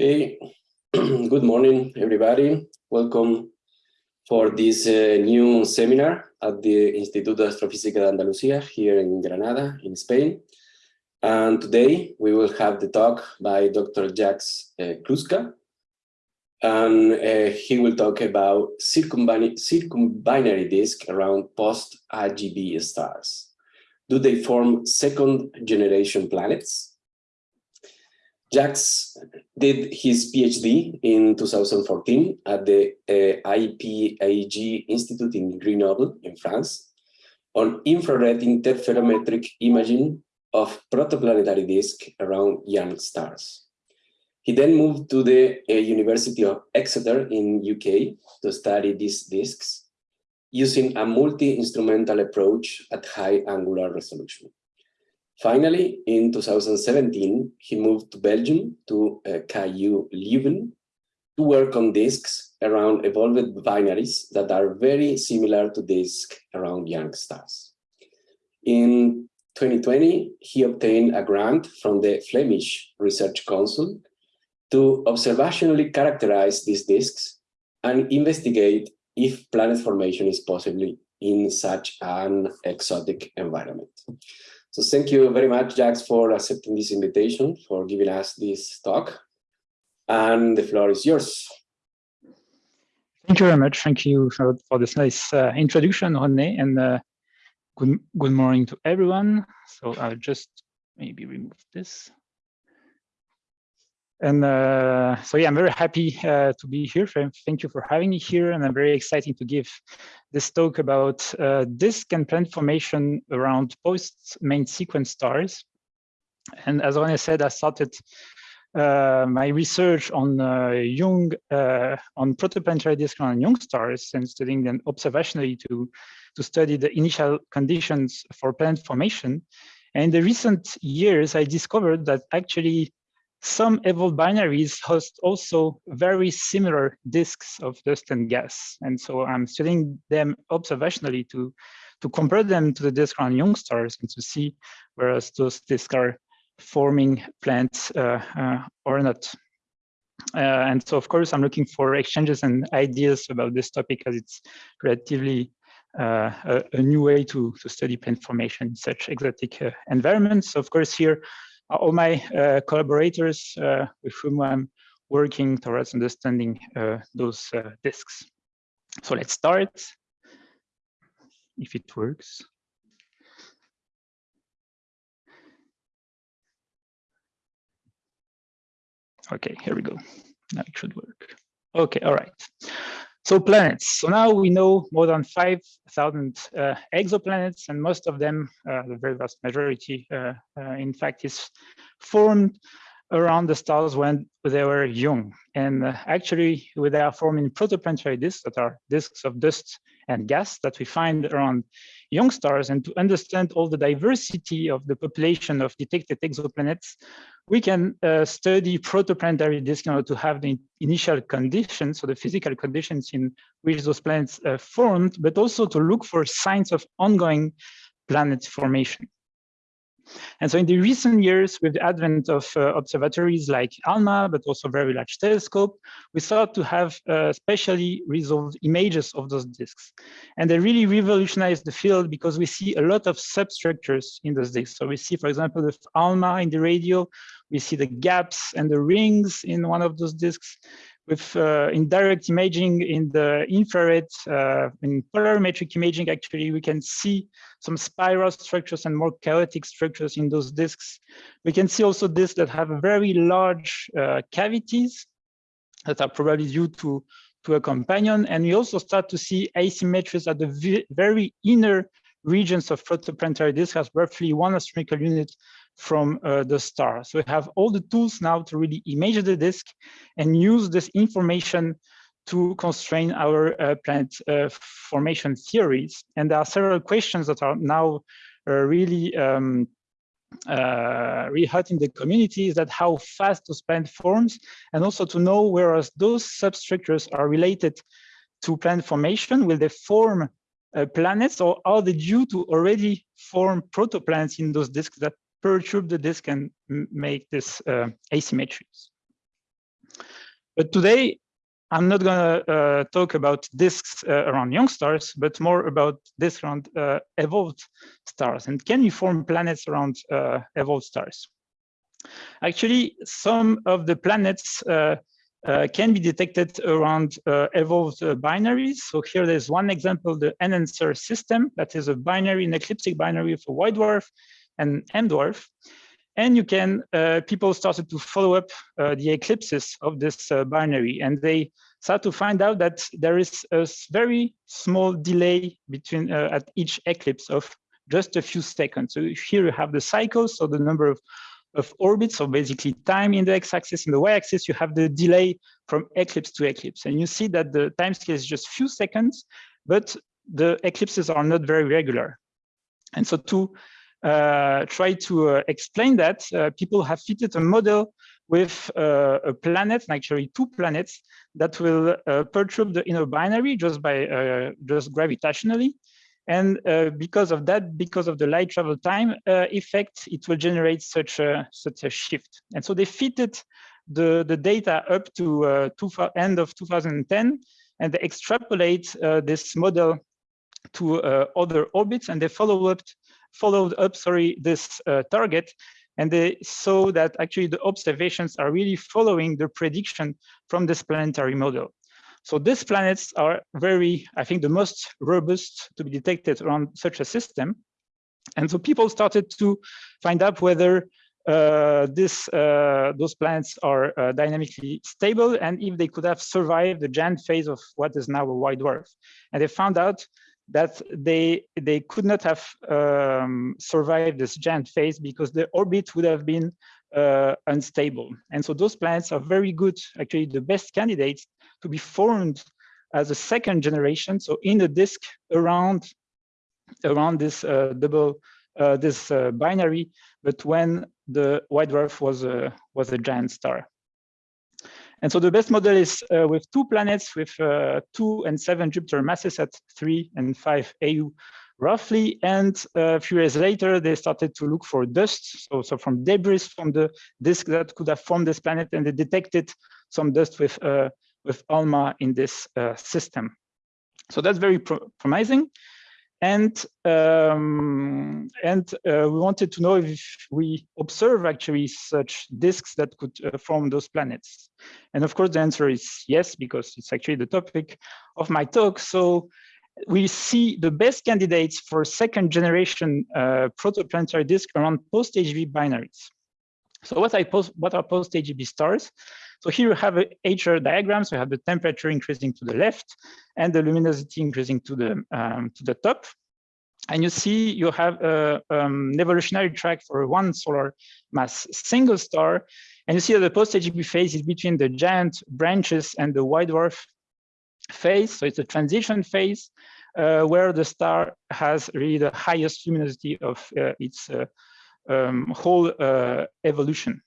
Okay, good morning, everybody. Welcome for this uh, new seminar at the Instituto de Astrofísica de Andalucía here in Granada, in Spain. And today we will have the talk by Dr. Jacques uh, Kluska. And uh, he will talk about circumbinary, disk around post-AGB stars. Do they form second generation planets? Jacques did his PhD in 2014 at the uh, IPAG Institute in Grenoble in France on infrared interferometric imaging of protoplanetary disk around young stars. He then moved to the uh, University of Exeter in UK to study these disks using a multi-instrumental approach at high angular resolution. Finally, in 2017, he moved to Belgium, to uh, KU Leuven, to work on disks around evolved binaries that are very similar to disks around young stars. In 2020, he obtained a grant from the Flemish Research Council to observationally characterize these disks and investigate if planet formation is possible in such an exotic environment. So thank you very much, Jacques, for accepting this invitation, for giving us this talk. And the floor is yours. Thank you very much. Thank you for, for this nice uh, introduction, René, and uh, good, good morning to everyone. So I'll just maybe remove this. And uh, so, yeah, I'm very happy uh, to be here. Thank you for having me here. And I'm very excited to give this talk about uh, disk and planet formation around post-main sequence stars. And as René said, I started uh, my research on uh, young, uh, on protoplanetary disk around young stars and studying them observationally to, to study the initial conditions for planet formation. And in the recent years, I discovered that actually some evolved binaries host also very similar disks of dust and gas. And so I'm studying them observationally to, to compare them to the disk around young stars and to see whereas those disks are forming plants uh, uh, or not. Uh, and so, of course, I'm looking for exchanges and ideas about this topic as it's relatively uh, a, a, new way to, to study plant formation in such exotic uh, environments. So of course, here all my uh, collaborators uh, with whom I'm working towards understanding uh, those disks. So let's start, if it works. Okay, here we go. Now it should work. Okay, all right. So planets. So now we know more than 5,000 uh, exoplanets, and most of them, uh, the very vast majority, uh, uh, in fact, is formed around the stars when they were young. And uh, actually, they are forming protoplanetary disks that are disks of dust and gas that we find around young stars. And to understand all the diversity of the population of detected exoplanets, we can uh, study protoplanetary disks in order to have the initial conditions, so the physical conditions in which those planets uh, formed, but also to look for signs of ongoing planet formation. And so in the recent years, with the advent of uh, observatories like ALMA, but also very large telescope, we start to have uh, specially resolved images of those disks. And they really revolutionized the field because we see a lot of substructures in those disks. So we see, for example, with ALMA in the radio, we see the gaps and the rings in one of those disks with uh, indirect imaging in the infrared, uh, in polarimetric imaging, actually, we can see some spiral structures and more chaotic structures in those disks. We can see also disks that have very large uh, cavities that are probably due to, to a companion. And we also start to see asymmetries at the very inner regions of protoplanetary disk has roughly one astronomical unit from uh, the star. So we have all the tools now to really image the disk and use this information to constrain our uh, planet uh, formation theories. And there are several questions that are now uh, really um, uh, really hot in the community is that how fast those planet forms and also to know whereas those substructures are related to planet formation, will they form uh, planets or are they due to already form protoplanets in those disks that perturb the disk and make this uh, asymmetries. But today, I'm not going to uh, talk about disks uh, around young stars, but more about disks around uh, evolved stars. And can you form planets around uh, evolved stars? Actually, some of the planets uh, uh, can be detected around evolved binaries. So here there's one example, the NN Ser system, that is a binary, an ecliptic binary of a white dwarf and M dwarf. And you can, uh, people started to follow up uh, the eclipses of this uh, binary and they start to find out that there is a very small delay between uh, at each eclipse of just a few seconds. So here you have the cycles, so the number of, of orbits, so basically time in the x-axis and the y-axis, you have the delay from eclipse to eclipse. And you see that the time scale is just few seconds, but the eclipses are not very regular. And so to try to uh, explain that, uh, people have fitted a model with uh, a planet, actually two planets, that will uh, perturb the inner binary just by uh, just gravitationally. And because of that, because of the light travel time effect, it will generate such a such a shift. And so they fitted the the data up to end of 2010, and they extrapolate this model to other orbits, and they follow up followed up, sorry, this uh, target, and they saw that actually the observations are really following the prediction from this planetary model. So these planets are very, I think, the most robust to be detected around such a system. And so people started to find out whether uh, this, uh, those planets are uh, dynamically stable and if they could have survived the giant phase of what is now a white dwarf. And they found out that they they could not have um, survived this giant phase because the orbit would have been uh, unstable. And so those planets are very good, actually the best candidates to be formed as a second generation. So in the disk around around this uh, double uh, this uh, binary, but when the white dwarf was a was a giant star. And so the best model is uh, with two planets with uh, two and seven Jupiter masses at three and five AU roughly. And uh, a few years later, they started to look for dust. So, so from debris from the disk that could have formed this planet, and they detected some dust with, uh, with ALMA in this uh, system. So that's very pro promising. And um, and uh, we wanted to know if we observe actually such disks that could uh, form those planets. And of course, the answer is yes, because it's actually the topic of my talk. So we see the best candidates for second generation uh, protoplanetary disk around post-AGB binaries. So what, I post, what are post-AGB stars? So here you have a HR diagram. So you have the temperature increasing to the left and the luminosity increasing to the, um, to the top. And you see you have a, um, an evolutionary track for one solar mass single star. And you see that the post-AGB phase is between the giant branches and the white dwarf phase. So it's a transition phase uh, where the star has really the highest luminosity of uh, its uh, um, whole uh, evolution.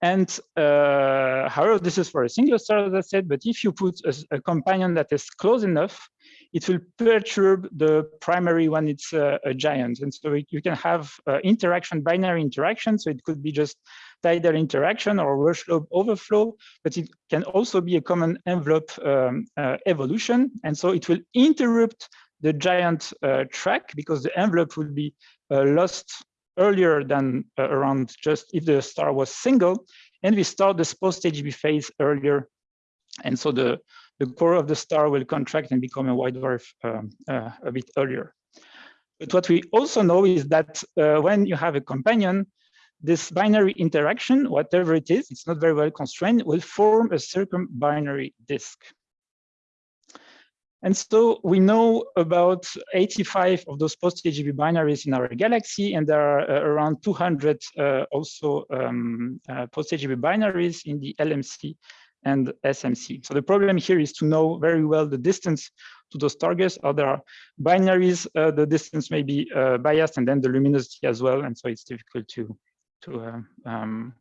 And uh, however, this is for a single star, as I said, but if you put a, a companion that is close enough, it will perturb the primary when it's a, a giant. And so you can have uh, interaction, binary interaction. So it could be just tidal interaction or Roche-lobe overflow, but it can also be a common envelope um, uh, evolution. And so it will interrupt the giant uh, track because the envelope will be uh, lost earlier than uh, around just if the star was single, and we start this post-AGB phase earlier. And so the, the core of the star will contract and become a white dwarf um, uh, a bit earlier. But what we also know is that uh, when you have a companion, this binary interaction, whatever it is, it's not very well constrained, will form a circumbinary disk. And so we know about 85 of those post-AGB binaries in our galaxy, and there are uh, around 200 uh, also um, uh, post-AGB binaries in the LMC and SMC. So the problem here is to know very well the distance to those targets. Other binaries, uh, the distance may be uh, biased, and then the luminosity as well, and so it's difficult to to uh, um,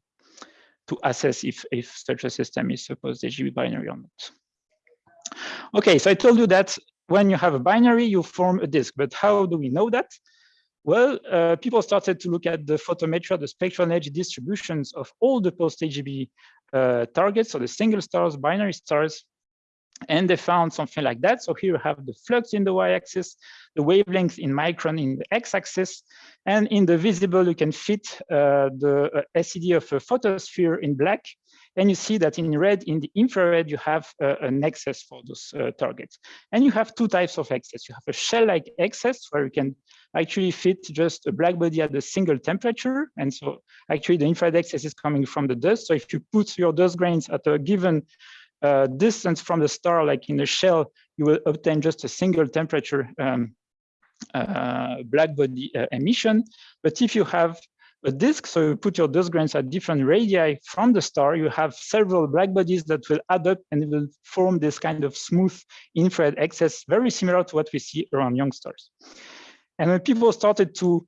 to assess if if such a system is a post-AGB binary or not. Okay, so I told you that when you have a binary, you form a disk, but how do we know that? Well, uh, people started to look at the photometry, the spectral energy distributions of all the post-AGB uh, targets, so the single stars, binary stars, and they found something like that. So here you have the flux in the y-axis, the wavelength in micron in the x-axis, and in the visible, you can fit uh, the uh, SED of a photosphere in black, and you see that in red, in the infrared, you have uh, an excess for those uh, targets. And you have two types of excess. You have a shell-like excess where you can actually fit just a black body at a single temperature. And so actually the infrared excess is coming from the dust. So if you put your dust grains at a given uh, distance from the star, like in the shell, you will obtain just a single temperature um, uh, black body uh, emission. But if you have a disk, so you put your dust grains at different radii from the star, you have several black bodies that will add up and will form this kind of smooth infrared excess, very similar to what we see around young stars. And when people started to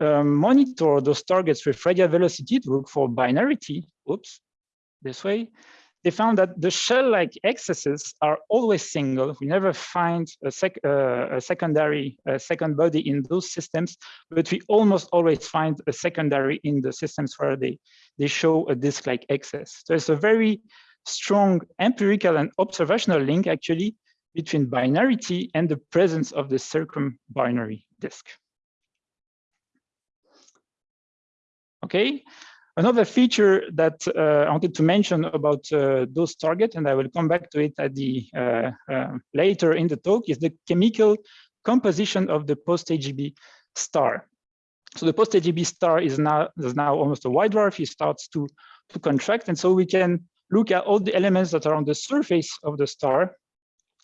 um, monitor those targets with radial velocity to look for binarity, oops, this way, they found that the shell-like excesses are always single. We never find a, sec uh, a secondary a second body in those systems, but we almost always find a secondary in the systems where they, they show a disk-like excess. So it's a very strong empirical and observational link actually between binarity and the presence of the circumbinary disk. Okay, Another feature that uh, I wanted to mention about uh, those targets, and I will come back to it at the uh, later in the talk, is the chemical composition of the post-AGB star. So the post-AGB star is now is now almost a white dwarf. It starts to to contract, and so we can look at all the elements that are on the surface of the star.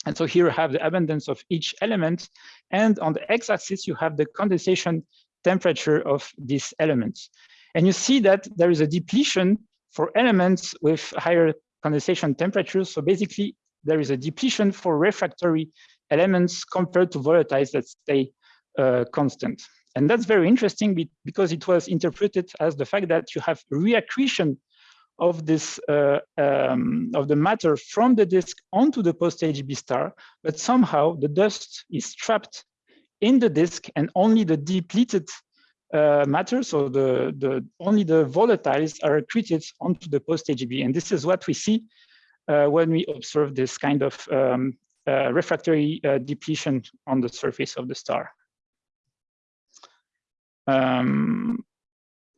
And so here you have the abundance of each element, and on the x-axis you have the condensation temperature of these elements. And you see that there is a depletion for elements with higher condensation temperatures. So basically, there is a depletion for refractory elements compared to volatiles that stay uh, constant. And that's very interesting because it was interpreted as the fact that you have reaccretion of this uh, um, of the matter from the disk onto the post-AGB star, but somehow the dust is trapped in the disk and only the depleted uh, matter. So the, the only the volatiles are accreted onto the post-AGB. And this is what we see uh, when we observe this kind of um, uh, refractory uh, depletion on the surface of the star. Um,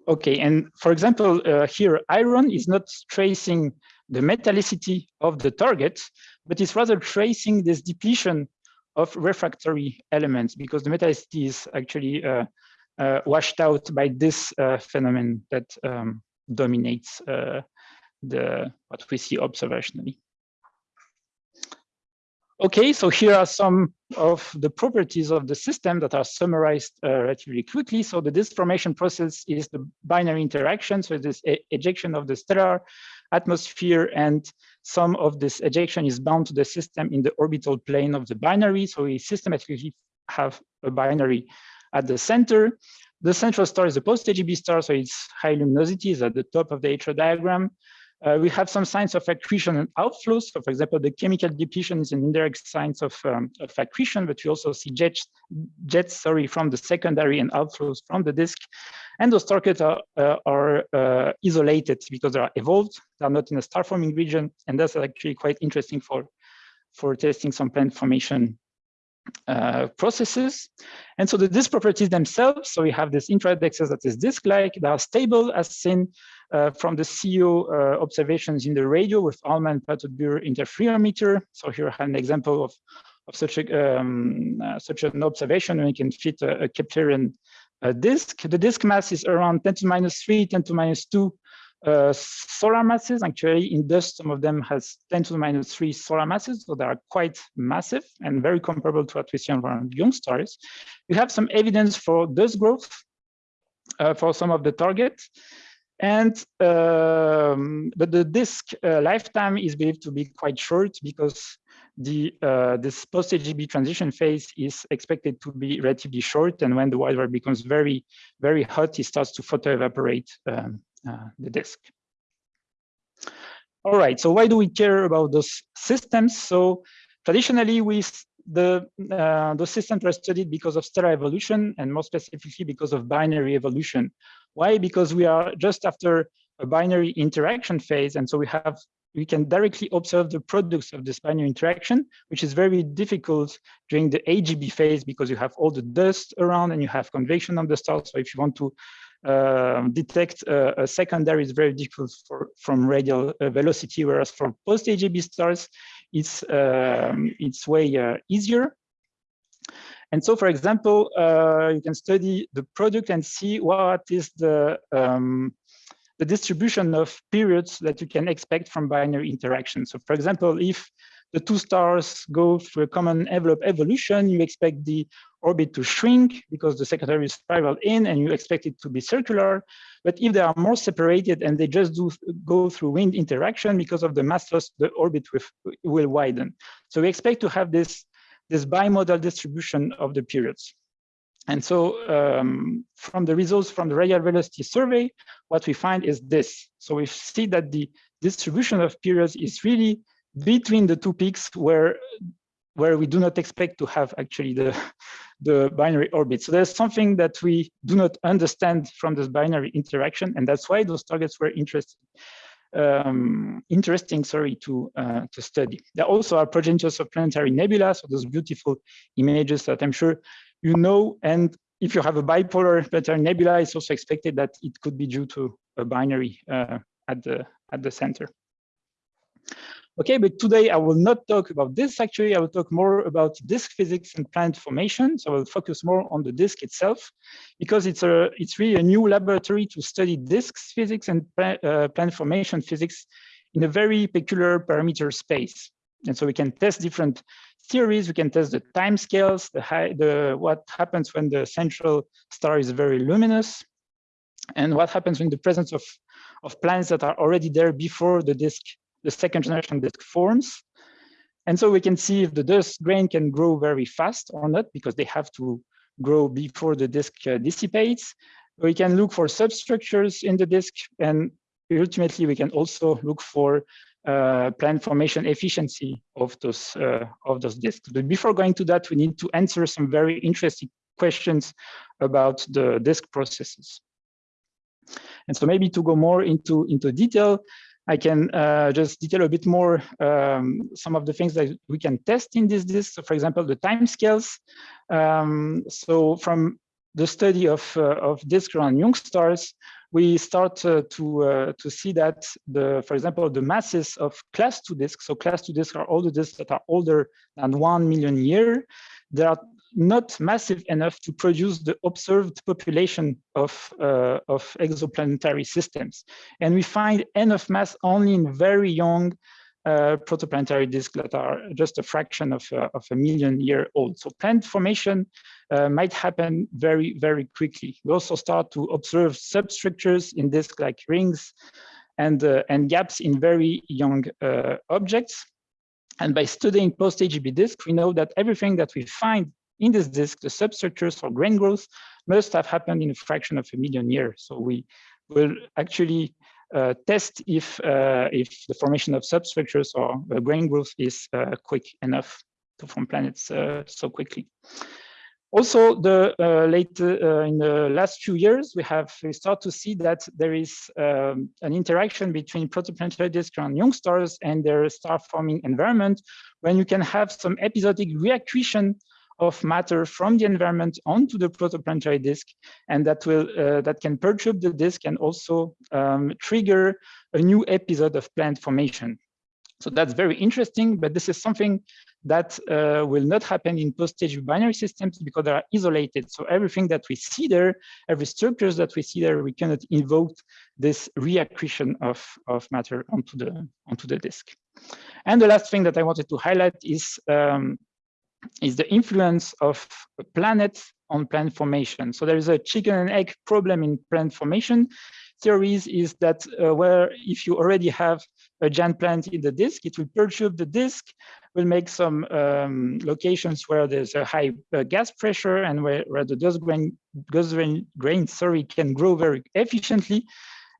okay, and for example, uh, here iron is not tracing the metallicity of the target, but it's rather tracing this depletion of refractory elements because the metallicity is actually uh, washed out by this uh, phenomenon that um, dominates uh, the what we see observationally. Okay, so here are some of the properties of the system that are summarized uh, relatively quickly. So the disformation process is the binary interaction. So this ejection of the stellar atmosphere and some of this ejection is bound to the system in the orbital plane of the binary. So we systematically have a binary at the center. The central star is a post-AGB star, so its high luminosity is at the top of the HR diagram. Uh, we have some signs of accretion and outflows. So for example, the chemical depletion is an indirect sign of, um, of accretion, but we also see jets, jets sorry, from the secondary and outflows from the disk. And those targets are, uh, are uh, isolated because they are evolved. They are not in a star forming region. And that's actually quite interesting for, for testing some planet formation uh, processes. And so the disk properties themselves, so we have this infrared excess that is disk-like, they are stable as seen uh, from the CO uh, observations in the radio with Allman Plateau de Bure interferometer. So here I have an example of, of such, a, um, uh, such an observation we can fit a, a Keplerian uh, disk. The disk mass is around 10 to minus 3, 10 to minus 2 uh, solar masses. Actually, in dust, some of them has 10 to the minus 3 solar masses, so they are quite massive and very comparable to what we see around young stars. We have some evidence for dust growth uh, for some of the targets. And um, but the disk uh, lifetime is believed to be quite short because the uh, this post-AGB transition phase is expected to be relatively short. And when the white becomes very, very hot, it starts to photo evaporate um, the disk. All right, so why do we care about those systems? So traditionally, we the uh, those systems were studied because of stellar evolution and more specifically because of binary evolution. Why? Because we are just after a binary interaction phase. And so we have we can directly observe the products of this binary interaction, which is very difficult during the AGB phase because you have all the dust around and you have convection on the stars. So if you want to uh, detect a, a, secondary, is very difficult for, from radial uh, velocity, whereas for post-AGB stars, it's, um, it's way uh, easier. And so, for example, uh, you can study the product and see what is the um, the distribution of periods that you can expect from binary interaction. So for example, if the two stars go through a common envelope evolution, you expect the orbit to shrink because the secondary is spiraled in and you expect it to be circular. But if they are more separated and they just do go through wind interaction because of the mass loss, the orbit will, will widen. So we expect to have this, this bimodal distribution of the periods. And so um, from the results from the radial velocity survey, what we find is this. So we see that the distribution of periods is really between the two peaks where where we do not expect to have actually the, the binary orbit. So there's something that we do not understand from this binary interaction, and that's why those targets were interesting. Um, interesting, sorry, to uh, to study. There also are progenitors of planetary nebula, so those beautiful images that I'm sure you know, and if you have a bipolar planetary nebula, it's also expected that it could be due to a binary uh, at the at the center. Okay, but today I will not talk about this. Actually, I will talk more about disk physics and planet formation. So I will focus more on the disk itself, because it's a it's really a new laboratory to study disks physics and uh, planet formation physics in a very peculiar parameter space. And so we can test different theories. We can test the time scales, the, high, the what happens when the central star is very luminous, and what happens in the presence of, of planets that are already there before the disk, the second generation disk forms. And so we can see if the dust grain can grow very fast or not, because they have to grow before the disk uh, dissipates. We can look for substructures in the disk, and ultimately we can also look for uh, planet formation efficiency of those uh, of those disks. But before going to that, we need to answer some very interesting questions about the disk processes. And so maybe to go more into into detail, I can uh, just detail a bit more um, some of the things that we can test in this disk. So for example, the time scales. Um, so from the study of, uh, of disk around young stars, we start uh, to uh, to see that the, for example, the masses of class two disks. So class two disks are all the disks that are older than one million year. They are not massive enough to produce the observed population of uh, of exoplanetary systems, and we find enough mass only in very young uh, protoplanetary disks that are just a fraction of, uh, of a million year old. So planet formation uh, might happen very, very quickly. We also start to observe substructures in disks like rings and, uh, and gaps in very young uh, objects. And by studying post-AGB disks, we know that everything that we find in this disk, the substructures for grain growth, must have happened in a fraction of a million years. So we will actually uh, test if uh, if the formation of substructures or grain growth is uh, quick enough to form planets so quickly. Also, the uh, late uh, in the last few years, we have we start to see that there is um, an interaction between protoplanetary disks around young stars and their star-forming environment, when you can have some episodic reaccretion of matter from the environment onto the protoplanetary disk, and that will uh, that can perturb the disk and also um, trigger a new episode of planet formation. So that's very interesting, but this is something that uh, will not happen in post-stage binary systems because they are isolated. So everything that we see there, every structures that we see there, we cannot invoke this reaccretion of, of matter onto the, onto the disk. And the last thing that I wanted to highlight is um, is the influence of planets on planet formation. So there is a chicken and egg problem in planet formation theories is that uh, where if you already have a giant planet in the disk, it will perturb the disk, will make some um, locations where there's a high uh, gas pressure and where, where the dust grain, dust grain, grain sorry, can grow very efficiently.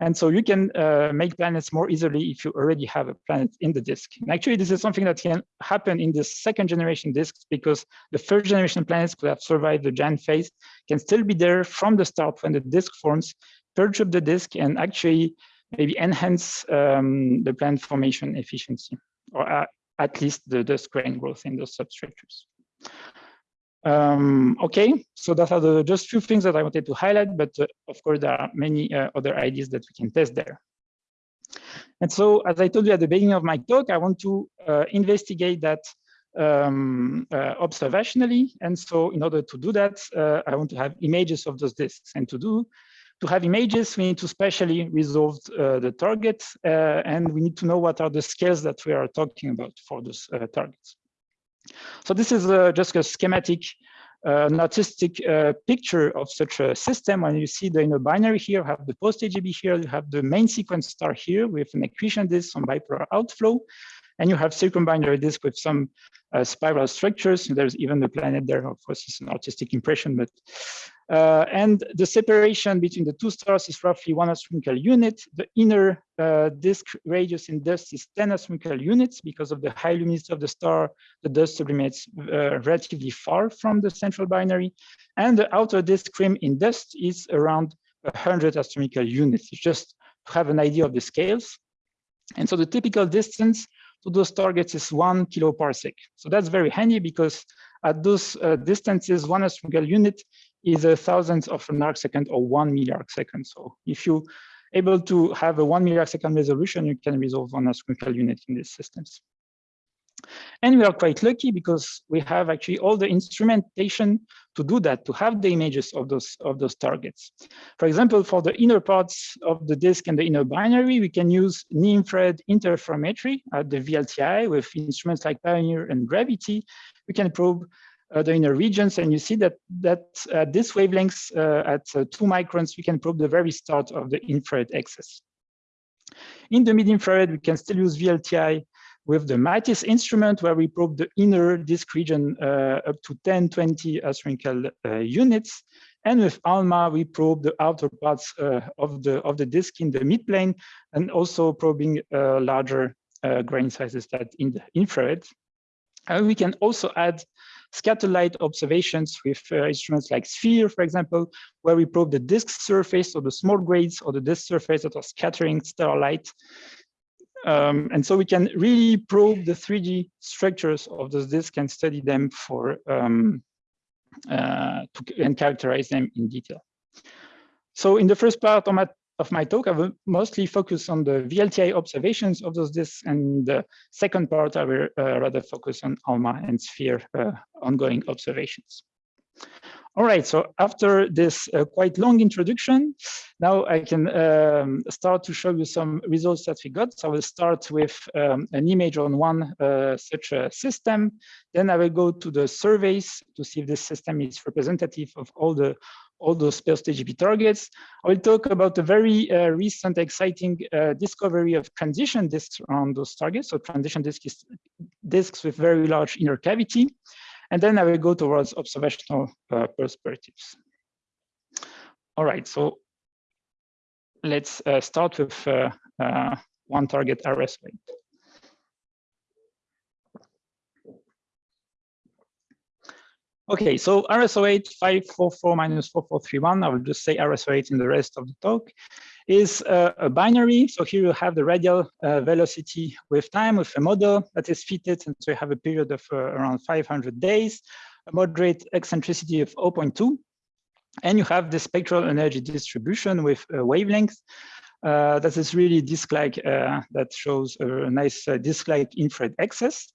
And so you can uh, make planets more easily if you already have a planet in the disk. And actually, this is something that can happen in the second generation disks because the first generation planets could have survived the giant phase, can still be there from the start when the disk forms, perturb the disk and actually maybe enhance um, the planet formation efficiency, or uh, at least the dust grain growth in those substructures. Um, okay, so that are the just few things that I wanted to highlight, but uh, of course there are many uh, other ideas that we can test there. And so, as I told you at the beginning of my talk, I want to uh, investigate that um, uh, observationally. And so in order to do that, uh, I want to have images of those disks. And to do, to have images, we need to specially resolve uh, the target, and we need to know what are the scales that we are talking about for those targets. So this is uh, just a schematic uh, an artistic uh, picture of such a system. When you see the inner binary here, have the post AGB here, you have the main sequence star here with an accretion disk, some bipolar outflow, and you have circumbinary disk with some uh, spiral structures. There's even the planet there. Of course, it's an artistic impression, but uh, and the separation between the two stars is roughly one astronomical unit. The inner uh, disk radius in dust is 10 astronomical units because of the high luminosity of the star. The dust sublimates uh, relatively far from the central binary, and the outer disk rim in dust is around 100 astronomical units. Just to have an idea of the scales. And so the typical distance to those targets is one kiloparsec. So that's very handy because at those uh, distances, one astronomical unit is a thousandth of an arc second or one milliarc second. So if you able to have a one milliarc second resolution, you can resolve one astronomical unit in these systems. And we are quite lucky because we have actually all the instrumentation to do that, to have the images of those of those targets. For example, for the inner parts of the disk and the inner binary, we can use near-infrared interferometry at the VLTI with instruments like PIONIER and Gravity. We can probe the inner regions, and you see that that at this wavelengths uh, at uh, two microns, we can probe the very start of the infrared axis. In the mid-infrared, we can still use VLTI with the Matisse instrument where we probe the inner disk region uh, up to 10, 20 astronomical uh, units. And with ALMA, we probe the outer parts uh, of, the, of the disk in the midplane and also probing uh, larger uh, grain sizes that in the infrared. And we can also add scatter light observations with uh, instruments like SPHERE, for example, where we probe the disk surface or the small grades or the disk surface that are scattering stellar light um, and so we can really probe the 3D structures of those disks and study them for um, uh, to, and characterize them in detail. So in the first part my, of my talk, I will mostly focus on the VLTI observations of those disks, and the second part I will uh, rather focus on ALMA and SPHERE uh, ongoing observations. All right, so after this uh, quite long introduction, now I can um, start to show you some results that we got. So I will start with um, an image on one uh, such a system. Then I will go to the surveys to see if this system is representative of all the all those post-AGB targets. I will talk about a very uh, recent exciting uh, discovery of transition disks around those targets. So transition disks, disks with very large inner cavity. And then I will go towards observational uh, perspectives. All right, so let's uh, start with uh, uh one target RS weight. Okay, so IRAS 08 544 minus 4431, I will just say IRAS 08 in the rest of the talk, is uh, a binary. So here you have the radial uh, velocity with time with a model that is fitted. And so you have a period of uh, around 500 days, a moderate eccentricity of 0.2. And you have the spectral energy distribution with a wavelength uh, that is really disk-like, uh, that shows a nice uh, disk-like infrared access.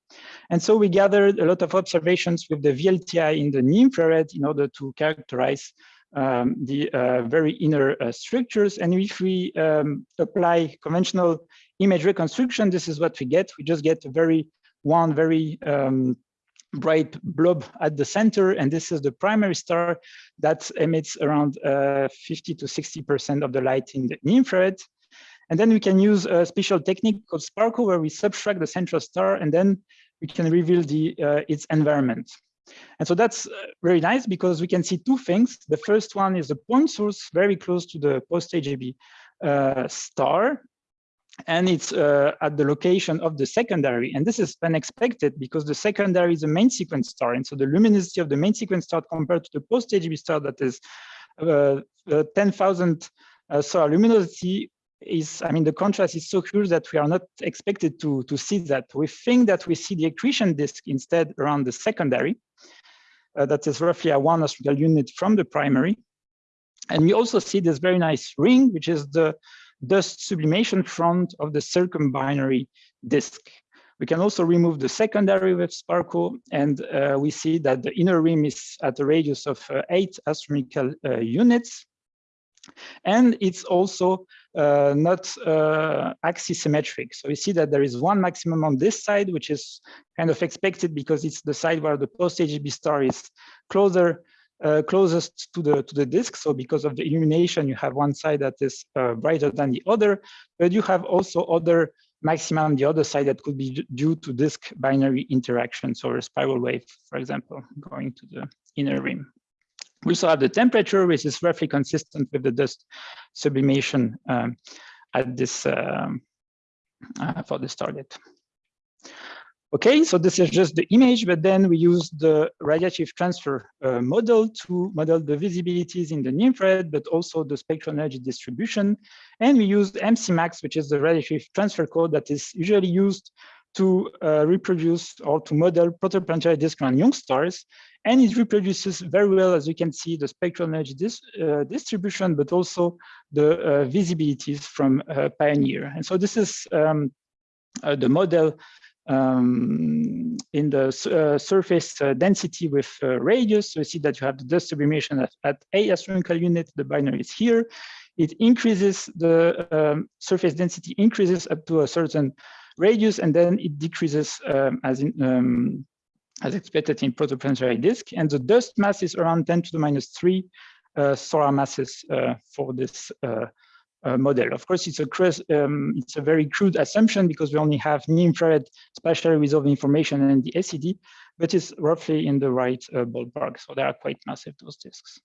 And so we gathered a lot of observations with the VLTI in the near-infrared in order to characterize um, the uh, very inner uh, structures. And if we um, apply conventional image reconstruction, this is what we get. We just get a very one very um, bright blob at the center, and this is the primary star that emits around uh, 50 to 60% of the light in the infrared. And then we can use a special technique called SPARCO, where we subtract the central star, and then we can reveal the uh, its environment. And so that's uh, very nice because we can see two things. The first one is the point source very close to the post-AGB uh, star and it's uh, at the location of the secondary. And this is unexpected because the secondary is a main sequence star. And so the luminosity of the main sequence star compared to the post-AGB star that is uh, uh, 10,000 uh, solar luminosity is, I mean, the contrast is so huge that we are not expected to, to see that. We think that we see the accretion disk instead around the secondary. Uh, that is roughly a one astronomical unit from the primary. And we also see this very nice ring, which is the dust sublimation front of the circumbinary disk. We can also remove the secondary with SPARCO, and uh, we see that the inner rim is at a radius of uh, eight astronomical uh, units. And it's also uh, not uh, axisymmetric. So we see that there is one maximum on this side, which is kind of expected because it's the side where the post-AGB star is closer uh, closest to the to the disk. So because of the illumination, you have one side that is uh, brighter than the other, but you have also other maxima on the other side that could be due to disk binary interactions or a spiral wave, for example, going to the inner rim. We also have the temperature, which is roughly consistent with the dust sublimation um, at this um, uh, for this target. Okay, so this is just the image, but then we use the radiative transfer uh, model to model the visibilities in the near infrared, but also the spectral energy distribution. And we use MCMAX, which is the radiative transfer code that is usually used to uh, reproduce or to model protoplanetary disk around young stars. And it reproduces very well, as you can see, the spectral energy dis uh, distribution, but also the uh, visibilities from uh, PIONIER. And so this is um, uh, the model um, in the uh, surface uh, density with uh, radius. So you see that you have the dust sublimation at, at a astronomical unit. The binary is here. It increases the um, surface density increases up to a certain radius, and then it decreases um, as in um, as expected in protoplanetary disk. And the dust mass is around 10 to the minus three uh, solar masses uh, for this uh, uh, model. Of course, it's a um, it's a very crude assumption because we only have near-infrared spatially resolved information and the SED, but it's roughly in the right uh, ballpark. So they are quite massive, those disks.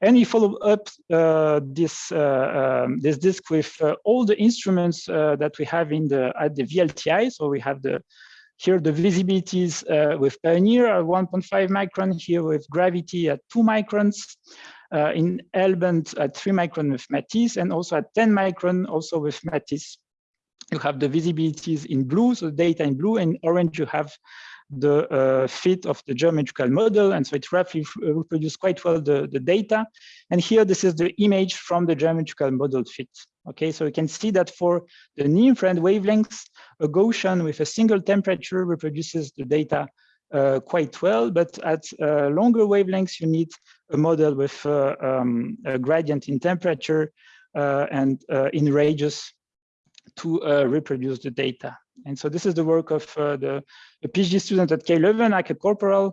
And we follow up uh, this uh, um, this disk with uh, all the instruments uh, that we have in the at the VLTI. So we have the here the visibilities with PIONIER at 1.5 micron, here with Gravity at two microns uh, in L-band at 3 micron with Matisse and also at 10 micron also with Matisse. You have the visibilities in blue, so data in blue, and orange you have the uh, fit of the geometrical model. And so it roughly uh, reproduces quite well the, the data. And here, this is the image from the geometrical model fit. Okay, so you can see that for the near-infrared wavelengths, a Gaussian with a single temperature reproduces the data uh, quite well, but at uh, longer wavelengths, you need a model with uh, um, a gradient in temperature uh, and uh, in radius to uh, reproduce the data. And so this is the work of the, the, PhD student at K11, Akke Corporaal,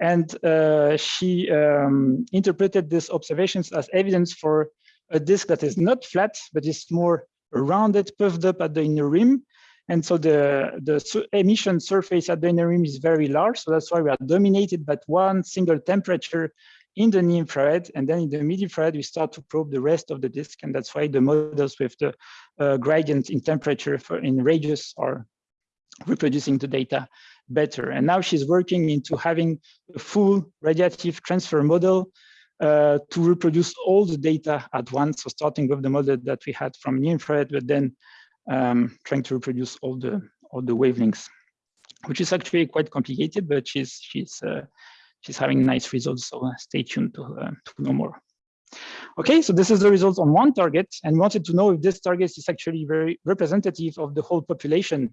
and she um, interpreted these observations as evidence for a disk that is not flat, but is more rounded, puffed up at the inner rim, and so the, the emission surface at the inner rim is very large. So that's why we are dominated by one single temperature in the near infrared. And then in the mid infrared, we start to probe the rest of the disk. And that's why the models with the uh, gradient in temperature for in radius are reproducing the data better. And now she's working into having a full radiative transfer model uh, to reproduce all the data at once. So starting with the model that we had from near infrared, but then um, trying to reproduce all the all the wavelengths, which is actually quite complicated, but she's she's uh, she's having nice results. So uh, stay tuned to uh, to know more. Okay, so this is the results on one target, and wanted to know if this target is actually very representative of the whole population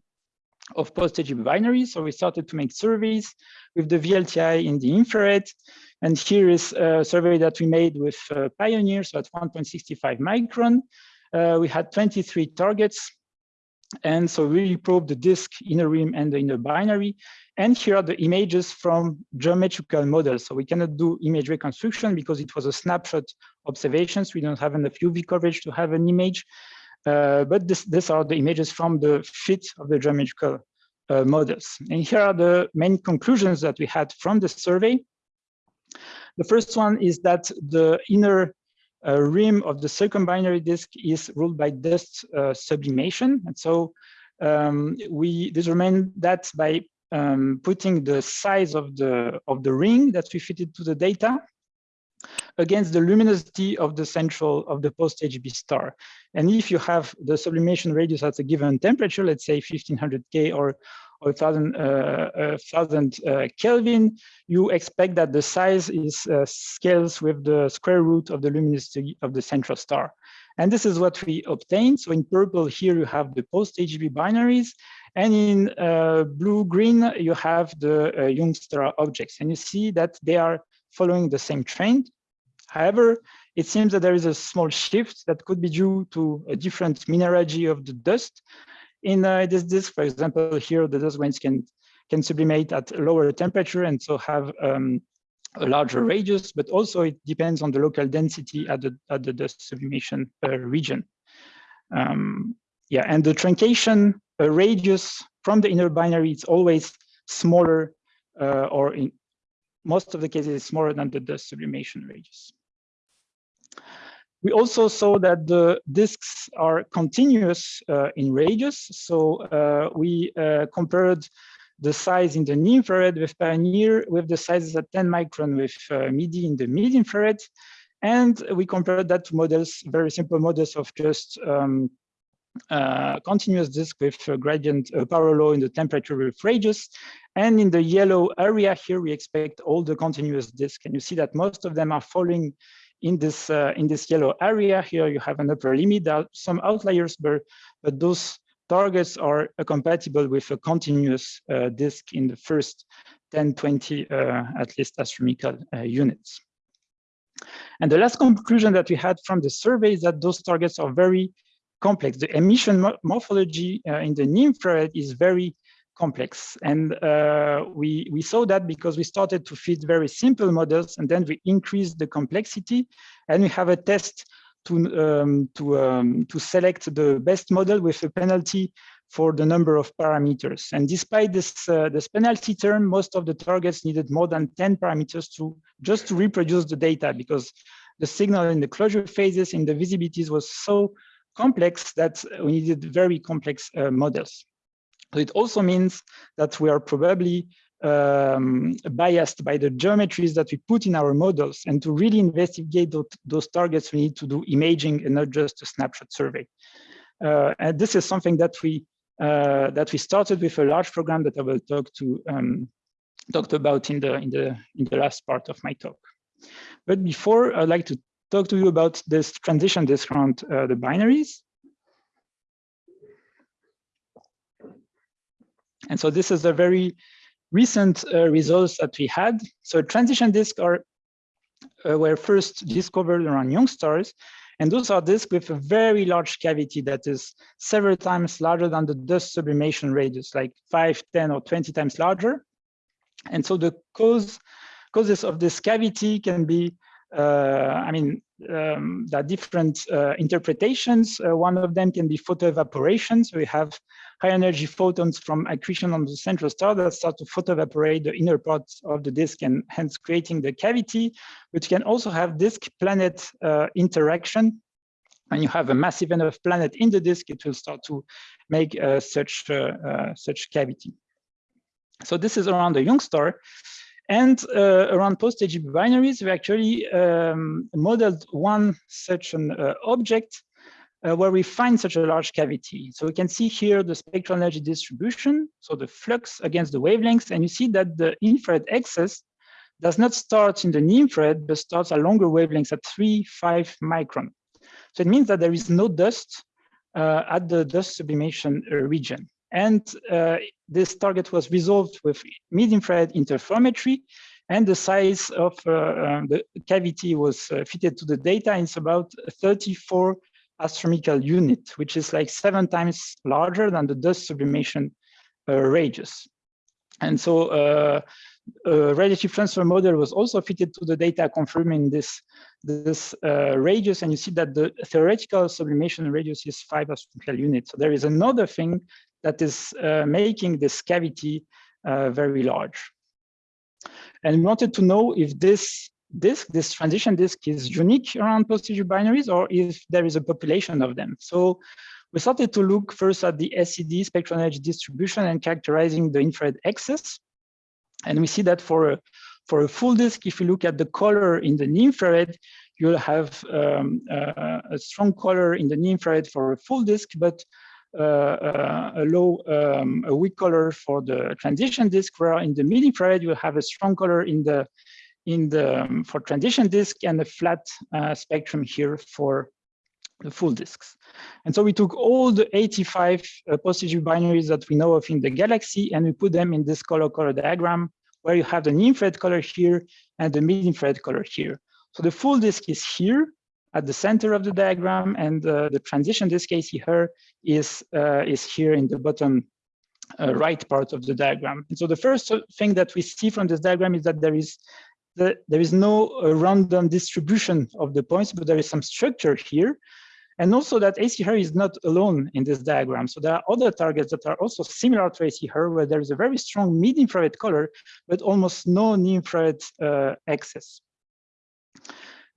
of post-AGB binaries. So we started to make surveys with the VLTI in the infrared. And here is a survey that we made with uh, PIONIER, so at 1.65 micron. Uh, we had 23 targets and so we probe the disk, inner rim, and the inner binary. And here are the images from geometrical models. So we cannot do image reconstruction because it was a snapshot observations. We don't have enough UV coverage to have an image. Uh, but this, these are the images from the fit of the geometrical uh, models. And here are the main conclusions that we had from the survey. The first one is that the inner uh, rim of the circumbinary disk is ruled by dust uh, sublimation. And so um, we determine that by um, putting the size of the of the ring that we fitted to the data against the luminosity of the central of the post-AGB star. And if you have the sublimation radius at a given temperature, let's say 1500 K or or 1000, uh, 1000 uh, Kelvin, you expect that the size is uh, scales with the square root of the luminosity of the central star. And this is what we obtained. So in purple here, you have the post-AGB binaries. And in uh, blue-green, you have the uh, Youngstar objects. And you see that they are following the same trend. However, it seems that there is a small shift that could be due to a different mineralogy of the dust. In uh, this disk, for example, here the dust grains can can sublimate at lower temperature and so have um, a larger radius, but also it depends on the local density at the at the dust sublimation uh, region. Um, yeah, and the truncation uh, radius from the inner binary is always smaller, uh, or in most of the cases, smaller than the dust sublimation radius. We also saw that the disks are continuous uh, in radius. So uh, we uh, compared the size in the near infrared with PIONIER with the sizes at 10 micron with uh, MIDI in the mid infrared. And we compared that to models, very simple models of just um, uh, continuous disk with a gradient uh, power law in the temperature with radius. And in the yellow area here, we expect all the continuous disk. And you see that most of them are falling in this uh, in this yellow area. Here you have an upper limit are some outliers but but those targets are uh, compatible with a continuous uh, disk in the first 10 20 uh, at least astronomical uh, units. And the last conclusion that we had from the survey is that those targets are very complex. The emission morphology uh, in the near infrared is very complex. And uh, we, we saw that because we started to fit very simple models and then we increased the complexity and we have a test to, um, to, um, to select the best model with a penalty for the number of parameters. And despite this, uh, this penalty term, most of the targets needed more than 10 parameters to just to reproduce the data because the signal in the closure phases in the visibilities was so complex that we needed very complex uh, models. So it also means that we are probably um, biased by the geometries that we put in our models. And to really investigate those, targets, we need to do imaging and not just a snapshot survey. Uh, and this is something that we uh, that we started with a large program that I will talk to um, talked about in the in the in the last part of my talk. But before, I'd like to talk to you about this transition disk around uh, the binaries. And so this is a very recent uh, results that we had. So transition disks are uh, were first discovered around young stars. And those are disks with a very large cavity that is several times larger than the dust sublimation radius, like 5, 10, or 20 times larger. And so the cause, causes of this cavity can be, I mean, um, there are different uh, interpretations. Uh, one of them can be photoevaporation. So we have high energy photons from accretion on the central star that start to photoevaporate the inner parts of the disk and hence creating the cavity, which can also have disk planet uh, interaction. When you have a massive enough planet in the disk, it will start to make uh, such, uh, uh, such cavity. So this is around the young star. And uh, around post-AGB binaries, we actually um, modeled one such an uh, object uh, where we find such a large cavity. So we can see here the spectral energy distribution, so the flux against the wavelengths, and you see that the infrared excess does not start in the infrared, but starts at longer wavelengths at 3, 5 micron. So it means that there is no dust uh, at the dust sublimation uh, region. And uh, this target was resolved with mid-infrared interferometry, and the size of uh, uh, the cavity was fitted to the data. It's about 34 astronomical unit, which is like seven times larger than the dust sublimation uh, radius. And so uh, a radiative transfer model was also fitted to the data confirming this, this uh, radius. And you see that the theoretical sublimation radius is five astronomical units. So there is another thing that is uh, making this cavity uh, very large. And we wanted to know if this disk, this transition disk is unique around post-AGB binaries or if there is a population of them. So we started to look first at the SED spectral energy distribution and characterizing the infrared excess. And we see that for a, for a full disk, if you look at the color in the infrared, you'll have um, uh, a strong color in the infrared for a full disk, but a low, um, a weak color for the transition disk, where in the mid infrared you have a strong color in the in the um, for transition disk and a flat uh, spectrum here for the full disks. And so we took all the 85 uh, post-AGB binaries that we know of in the galaxy and we put them in this color color diagram where you have the infrared color here and the mid infrared color here. So the full disk is here at the center of the diagram and uh, the transition this case here is, uh, is here in the bottom uh, right part of the diagram. And so the first thing that we see from this diagram is that there is the, there is no uh, random distribution of the points, but there is some structure here. And also that AC is not alone in this diagram. So there are other targets that are also similar to AC where there is a very strong mid-infrared color, but almost no near-infrared uh, excess.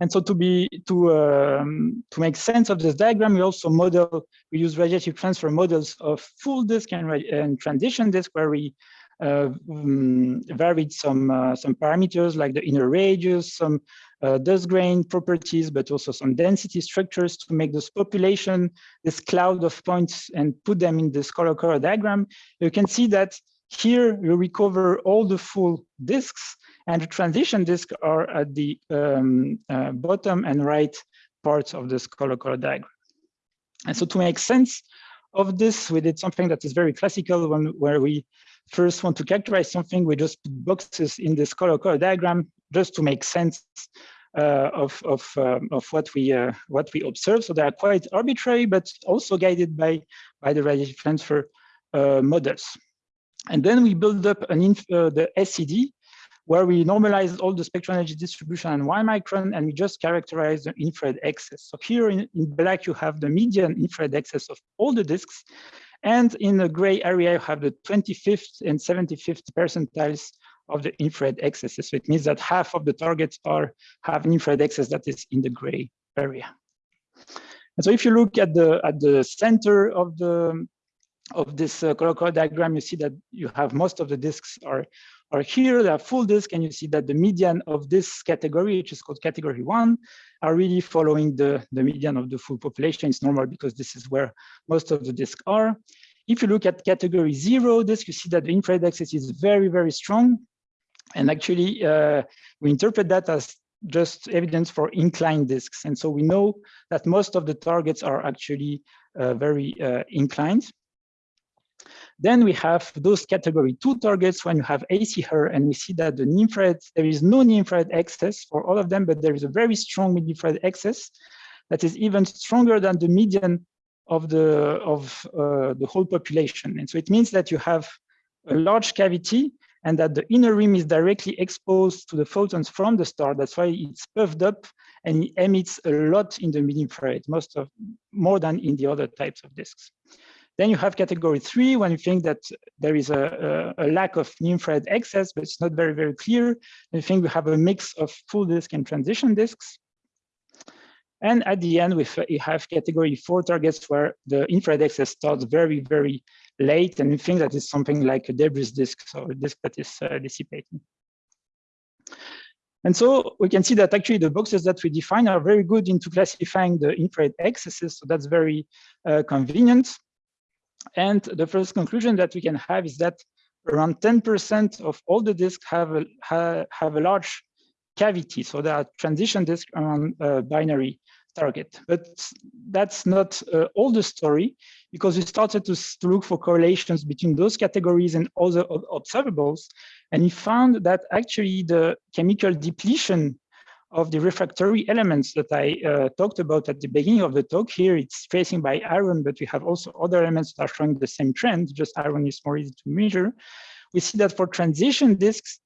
And so to be to um, to make sense of this diagram, we also model we use radiative transfer models of full disk and, and transition disk, where we uh, um, varied some uh, some parameters like the inner radius, some uh, dust grain properties, but also some density structures to make this population, this cloud of points and put them in this color color diagram. You can see that here you recover all the full disks and the transition disks are at the um, uh, bottom and right parts of this color color diagram. And so to make sense of this, we did something that is very classical when, where we first want to characterize something, we just put boxes in this color color diagram just to make sense uh, of of um, of what we uh, what we observe. So they are quite arbitrary, but also guided by by the radiative transfer uh, models. And then we build up an uh, the SED, where we normalize all the spectral energy distribution and one micron, and we just characterize the infrared excess. So here in, in black, you have the median infrared excess of all the disks. And in the gray area, you have the 25th and 75th percentiles of the infrared excesses. So it means that half of the targets are have an infrared excess that is in the gray area. And so if you look at the at the center of the of this uh, color color diagram, you see that you have most of the disks are are here, they are full disk, and you see that the median of this category, which is called category one, are really following the, the median of the full population. It's normal because this is where most of the disks are. If you look at category zero disk, you see that the infrared excess is very, very strong. And actually, uh, we interpret that as just evidence for inclined disks. And so we know that most of the targets are actually uh, very uh, inclined. Then we have those category two targets when you have AC HER, and we see that the infrared, there is no infrared excess for all of them, but there is a very strong mid-infrared excess that is even stronger than the median of the of uh, the whole population. And so it means that you have a large cavity and that the inner rim is directly exposed to the photons from the star. That's why it's puffed up and it emits a lot in the mid-infrared, most of more than in the other types of disks. Then you have category three when you think that there is a, a, a lack of infrared excess, but it's not very, very clear. I think we have a mix of full disk and transition disks. And at the end, we have category four targets where the infrared excess starts very, very late. And we think that is something like a debris disk, so a disk that is uh, dissipating. And so we can see that actually the boxes that we define are very good into classifying the infrared excesses. So that's very uh, convenient. And the first conclusion that we can have is that around 10% of all the disks have a, ha, have a large cavity. So there are transition disks around a binary target. But that's not uh, all the story because we started to, to, look for correlations between those categories and other observables. And we found that actually the chemical depletion of the refractory elements that I uh, talked about at the beginning of the talk. Here it's tracing by iron, but we have also other elements that are showing the same trend, just iron is more easy to measure. We see that for transition disks,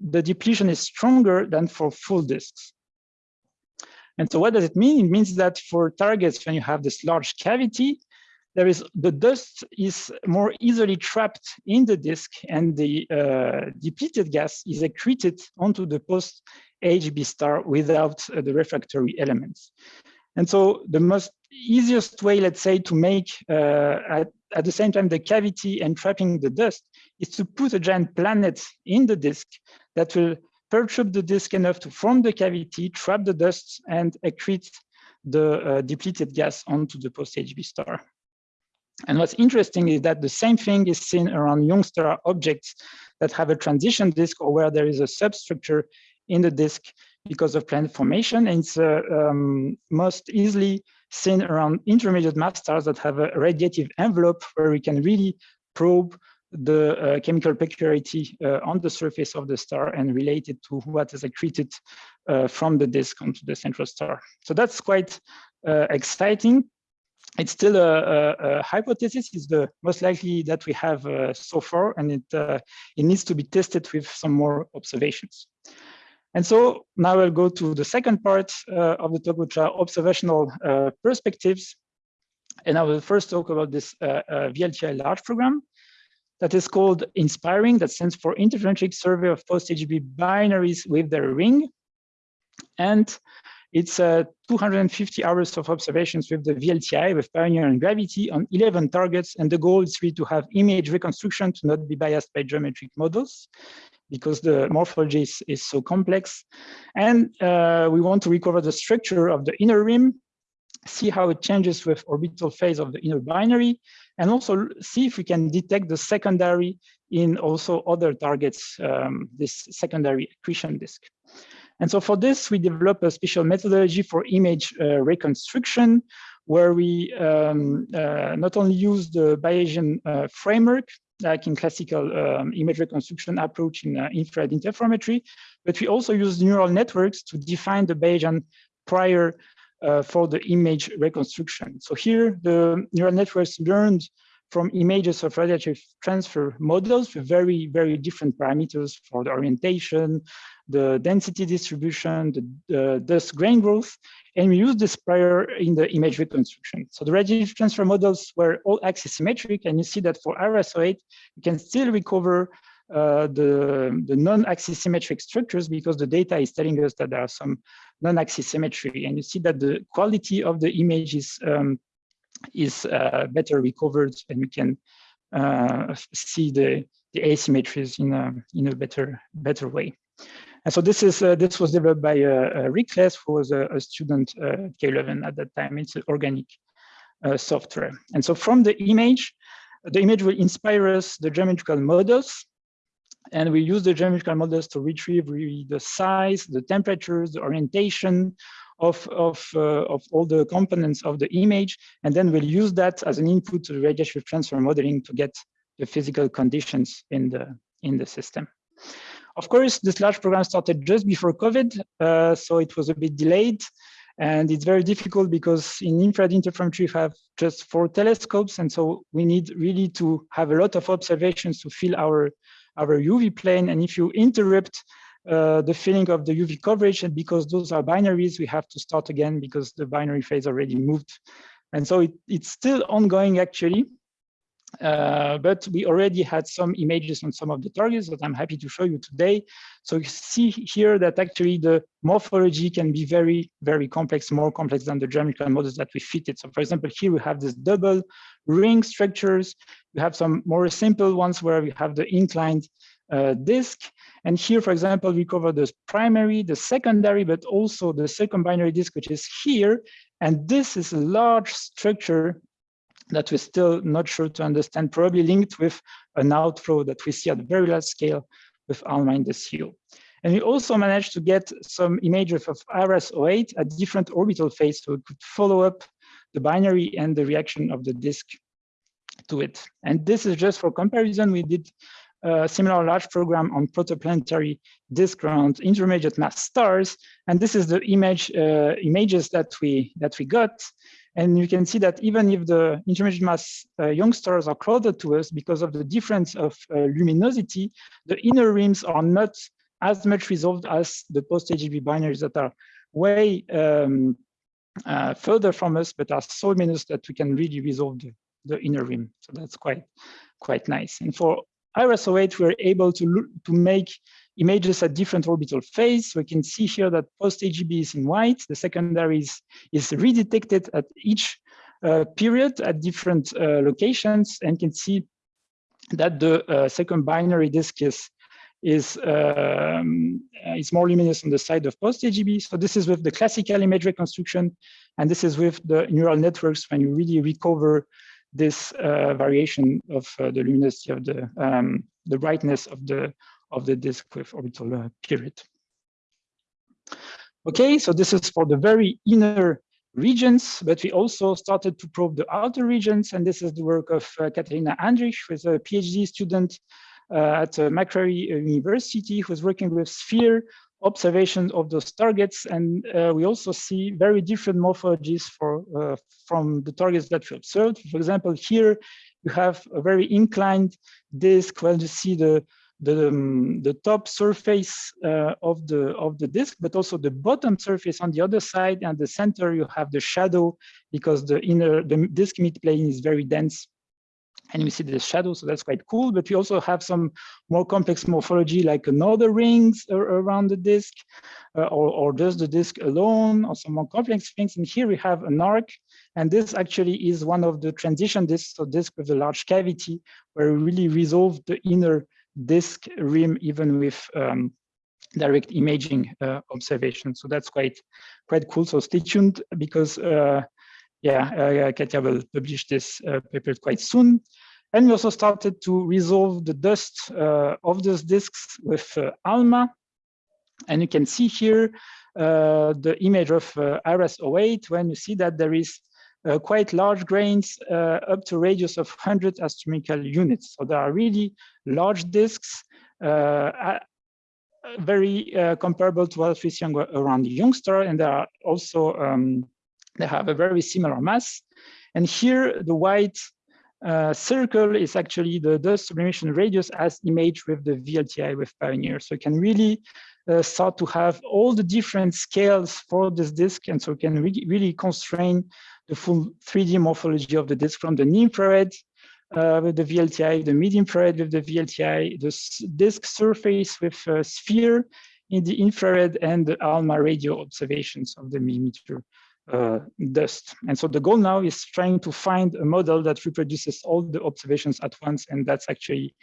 the depletion is stronger than for full disks. And so what does it mean? It means that for targets, when you have this large cavity, there is the dust is more easily trapped in the disk and the uh, depleted gas is accreted onto the post AGB star without uh, the refractory elements. And so the most easiest way, let's say, to make uh, at, at the same time the cavity and trapping the dust is to put a giant planet in the disk that will perturb the disk enough to form the cavity, trap the dust, and accrete the uh, depleted gas onto the post-AGB star. And what's interesting is that the same thing is seen around young star objects that have a transition disk or where there is a substructure in the disk because of planet formation. And it's uh, um, most easily seen around intermediate mass stars that have a radiative envelope where we can really probe the uh, chemical peculiarity uh, on the surface of the star and relate it to what is accreted uh, from the disk onto the central star. So that's quite uh, exciting. It's still a, a, a, hypothesis. It's the most likely that we have uh, so far, and it it needs to be tested with some more observations. And so now I'll go to the second part uh, of the talk, which are observational uh, perspectives. And I will first talk about this uh, VLTI large program that is called INSPIRING, that stands for Interferometric Survey of Post-AGB Binaries with their ring. And it's uh, 250 hours of observations with the VLTI with PIONIER and Gravity on 11 targets. And the goal is really to have image reconstruction to not be biased by geometric models because the morphology is, is so complex. And uh, we want to recover the structure of the inner rim see how it changes with orbital phase of the inner binary, and also see if we can detect the secondary in also other targets, um, this secondary accretion disk. And so for this, we develop a special methodology for image uh, reconstruction, where we um, uh, not only use the Bayesian uh, framework, like in classical um, image reconstruction approach in uh, infrared interferometry, but we also use neural networks to define the Bayesian prior uh, for the image reconstruction. So here, the neural networks learned from images of radiative transfer models with very, very different parameters for the orientation, the density distribution, the, dust grain growth, and we use this prior in the image reconstruction. So the radiative transfer models were all axisymmetric, and you see that for IRAS-08, you can still recover uh, the, the non-axis symmetric structures because the data is telling us that there are some non-axis symmetry. And you see that the quality of the image is, um, is uh, better recovered and we can uh, see the, the asymmetries in a, in a better, better way. And so this is uh, this was developed by uh, uh Rik Claes, who was a, a student at KU Leuven at that time. It's an organic software. And so from the image, the image will inspire us the geometrical models and we use the geometrical models to retrieve the size, the temperatures, the orientation of, of, uh, of all the components of the image. And then we'll use that as an input to the radiation transfer modeling to get the physical conditions in the, in the system. Of course, this large program started just before COVID, uh, so it was a bit delayed. And it's very difficult because in infrared interferometry, we have just four telescopes. And so we need really to have a lot of observations to fill our our UV plane. And if you interrupt uh, the filling of the UV coverage, and because those are binaries, we have to start again because the binary phase already moved. And so it, it's still ongoing actually. Uh, but we already had some images on some of the targets that I'm happy to show you today. So you see here that actually the morphology can be very, very complex, more complex than the geometrical models that we fitted. So for example, here we have this double ring structures. We have some more simple ones where we have the inclined uh, disk. And here, for example, we cover the primary, the secondary, but also the second binary disk, which is here. And this is a large structure that we're still not sure to understand, probably linked with an outflow that we see at very large scale with ALMA in the CO. And we also managed to get some images of IRAS-08 at different orbital phase, so we could follow up the binary and the reaction of the disk to it. And this is just for comparison. We did a similar large program on protoplanetary disk around intermediate mass stars. And this is the image uh, images that we that we got. And you can see that even if the intermediate mass uh, young stars are closer to us because of the difference of uh, luminosity, the inner rims are not as much resolved as the post-AGB binaries that are way um, uh, further from us, but are so luminous that we can really resolve the, the inner rim. So that's quite, quite nice. And for IRAS-08, we're able to, look, to make images at different orbital phase. We can see here that post-AGB is in white, the secondary is, is redetected at each uh, period at different uh, locations and can see that the uh, second binary disk is, is um, is more luminous on the side of post-AGB. So this is with the classical image reconstruction, and this is with the neural networks when you really recover this uh, variation of uh, the luminosity of the um, the brightness of the of the disk with orbital uh, period. Okay, so this is for the very inner regions, but we also started to probe the outer regions, and this is the work of uh, Kateryna Andrych, who is a PhD student uh, at uh, Macquarie University, who is working with sphere observation of those targets. And uh, we also see very different morphologies for uh, from the targets that we observed. For example, here you have a very inclined disk where you see the the, um, the top surface uh, of the of the disk, but also the bottom surface on the other side, and the center you have the shadow because the inner the disk midplane is very dense and we see the shadow, so that's quite cool. But we also have some more complex morphology, like another rings around the disk, uh, or, or just the disk alone, or some more complex things. And here we have an arc, and this actually is one of the transition disks, so disk with a large cavity, where we really resolve the inner disk rim, even with um, direct imaging uh, observation. So that's quite quite cool. So stay tuned because uh, yeah, uh, Katja will publish this uh, paper quite soon. And we also started to resolve the dust uh, of those disks with uh, ALMA. And you can see here uh, the image of uh, IRAS-08 when you see that there is quite large grains up to radius of 100 astronomical units. So there are really large disks very uh, comparable to what we see around the Youngstar, and there are also um, they have a very similar mass. And here, the white uh, circle is actually the dust sublimation radius as imaged with the VLTI with PIONIER. So you can really uh, start to have all the different scales for this disk. And so you can re really constrain the full 3D morphology of the disk from the infrared uh, with the VLTI, the mid-infrared with the VLTI, the disk surface with a sphere in the infrared and the ALMA radio observations of the millimeter uh, dust. And so the goal now is trying to find a model that reproduces all the observations at once. And that's actually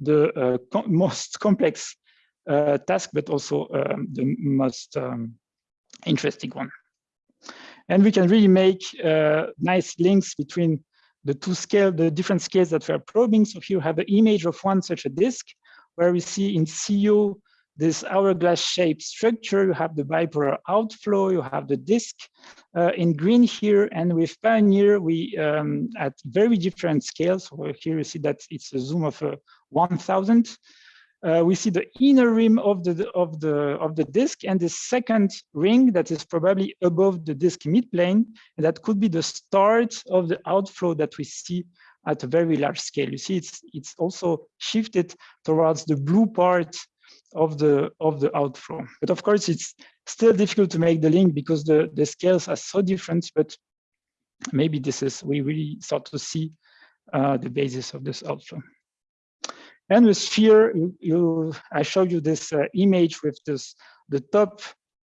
the uh, most complex uh, task, but also um, the most um, interesting one. And we can really make uh, nice links between the two scale, the different scales that we are probing. So here we have an image of one such a disk where we see in CO this hourglass shaped structure, you have the bipolar outflow, you have the disk uh, in green here, and with PIONIER, we um, at very different scales. Here you see that it's a zoom of uh, 1000. Uh, we see the inner rim of the of the of the disk and the second ring that is probably above the disk midplane, and that could be the start of the outflow that we see at a very large scale. You see, it's it's also shifted towards the blue part of the of the outflow. But of course, it's still difficult to make the link because the the scales are so different. But maybe this is we really start to see uh, the basis of this outflow. And with sphere, you, you I showed you this uh, image with this the top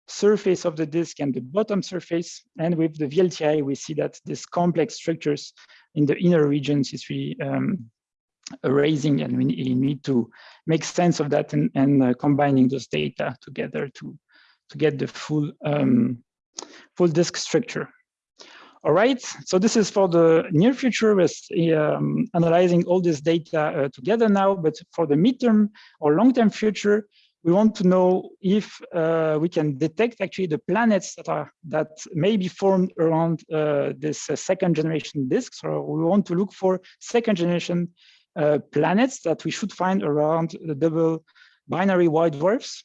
surface of the disk and the bottom surface. And with the VLTI, we see that these complex structures in the inner regions is really um, erasing and we need to make sense of that and, and uh, combining those data together to, to get the full, um, full disk structure. All right, so this is for the near future, with um, analyzing all this data uh, together now, but for the midterm or long-term future, we want to know if uh, we can detect actually the planets that are that may be formed around uh, this uh, second generation disks, or we want to look for second generation uh, planets that we should find around the double binary white dwarfs.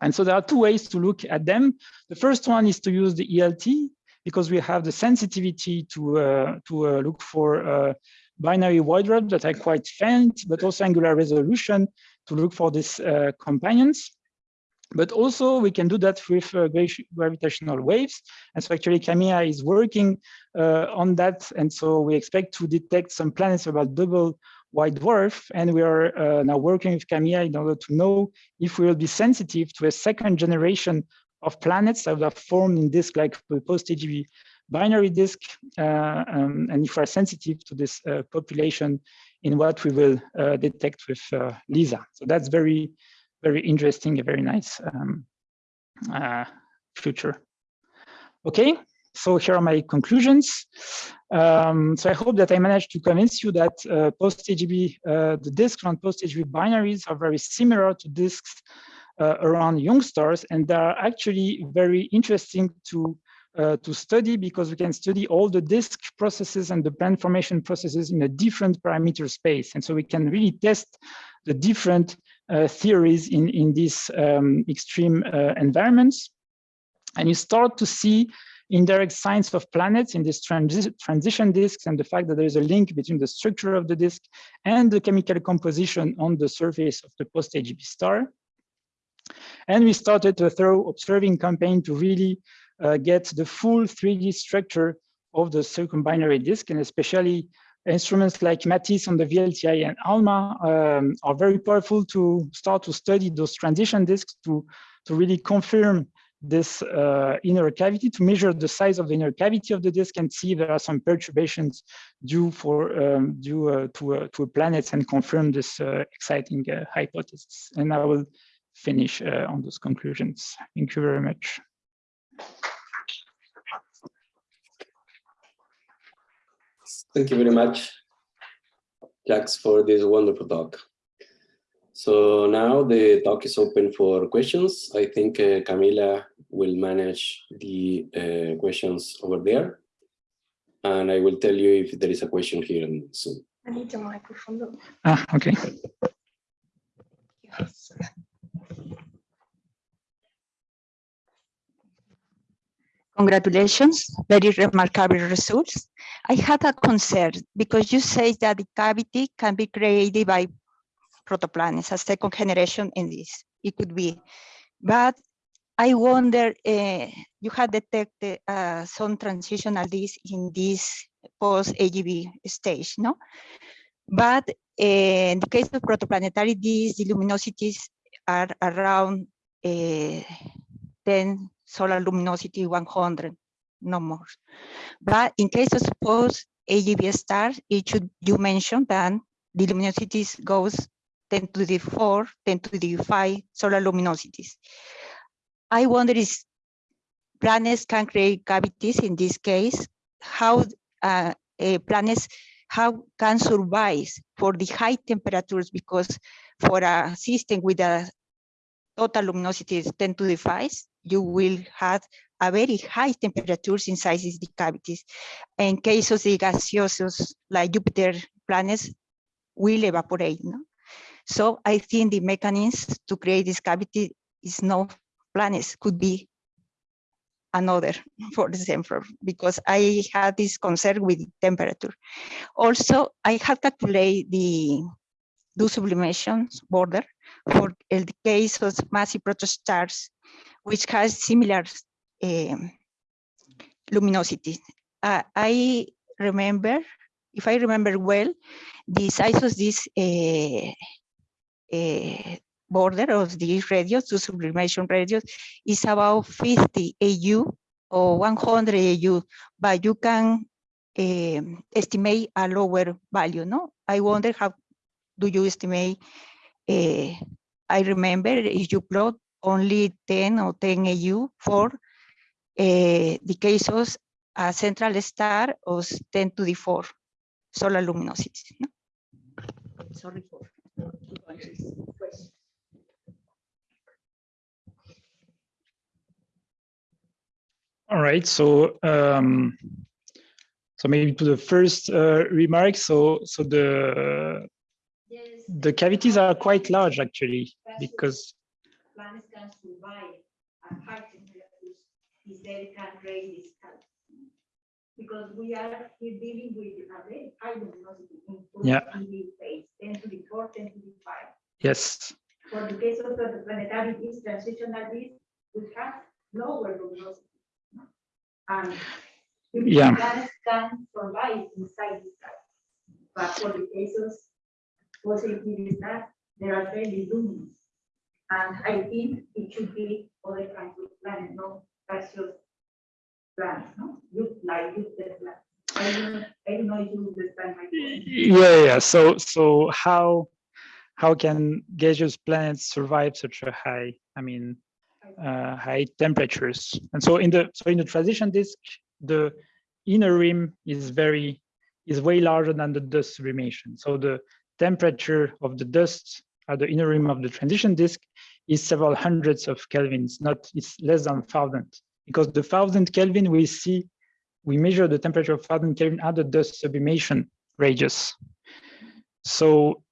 And so there are two ways to look at them. The first one is to use the ELT because we have the sensitivity to, uh, to uh, look for uh, binary white dwarfs that are quite faint, but also angular resolution to look for these uh, companions. But also we can do that with uh, gravitational waves. And so actually CAMEA is working uh, on that. And so we expect to detect some planets about double white dwarf, and we are uh, now working with CAMEA in order to know if we will be sensitive to a second generation of planets that are formed in disk like post-AGB binary disk, uh, um, and if we're sensitive to this uh, population in what we will uh, detect with uh, LISA. So that's very, very interesting, a very nice um, uh, future. Okay, so here are my conclusions. Um, so I hope that I managed to convince you that uh, post-AGB, uh, the disks around post-AGB binaries are very similar to disks uh, around young stars, and they are actually very interesting to uh, to study because we can study all the disk processes and the plan formation processes in a different parameter space. And so we can really test the different uh, theories in, in these um, extreme uh, environments. And you start to see indirect signs of planets in these transi transition disks and the fact that there is a link between the structure of the disk and the chemical composition on the surface of the post-AGB star. And we started a thorough observing campaign to really uh, get the full 3D structure of the circumbinary disk, and especially instruments like MATISSE on the VLTI and ALMA um, are very powerful to start to study those transition disks to, to really confirm this uh, inner cavity to measure the size of the inner cavity of the disk and see if there are some perturbations due for um, due uh, to uh, to planets and confirm this uh, exciting uh, hypothesis. And I will finish uh, on those conclusions. Thank you very much. Thank you very much, Jacques, for this wonderful talk. So now the talk is open for questions. I think uh, Camila will manage the uh, questions over there. And I will tell you if there is a question here soon. I need your microphone. Ah, okay. Yes. Congratulations, very remarkable results. I had a concern because you say that the cavity can be created by protoplanets, a second generation in this, it could be. But I wonder, uh, you have detected uh, some transitional disk in this post-AGB stage, no? But uh, in the case of protoplanetary disks, the luminosities are around 10 solar luminosity 100, no more. But in case of post AGB stars, it should you mentioned that the luminosities goes 10 to the 4, 10 to the 5 solar luminosities. I wonder if planets can create cavities in this case, how uh, planets how can survive for the high temperatures because for a system with a total luminosity is 10 to the 5, you will have a very high temperatures inside these cavities. In case of the gaseous like Jupiter planets will evaporate. No? So I think the mechanism to create this cavity is no planets, could be another, for example, because I had this concern with temperature. Also, I have calculated the do sublimation border for the case of massive protostars which has similar um, luminosity. Uh, I remember, if I remember well, the size of this uh, border of this radius, the sublimation radius, is about 50 AU or 100 AU, but you can um, estimate a lower value, no? I wonder how do you estimate, uh, I remember if you plot only 10 or 10 AU for uh, the cases a central star of 10 to the 4 solar luminosity. No? Sorry for All right, so um, so maybe to the first uh, remark. So so the the cavities are quite large actually because Because we are dealing with a very high luminosity in Yeah. phase, 10 to the 4, 10 to the 5. yes, For the case of the planetary disk, transitional disk, we have lower luminosity. no? And Yeah. planets can survive inside the star. But for the cases, positive stars, they are very luminous. And I think it should be other kinds of planet, no gaseous know. Yeah, yeah. So, so how how can gaseous planets survive such a high? I mean, uh, high temperatures. And so in the so in the transition disk, the inner rim is very is way larger than the dust sublimation. So the temperature of the dust at the inner rim of the transition disk is several hundreds of kelvins, not it's less than thousand. Because the thousand Kelvin we see, we measure the temperature of thousand Kelvin at the dust sublimation radius. So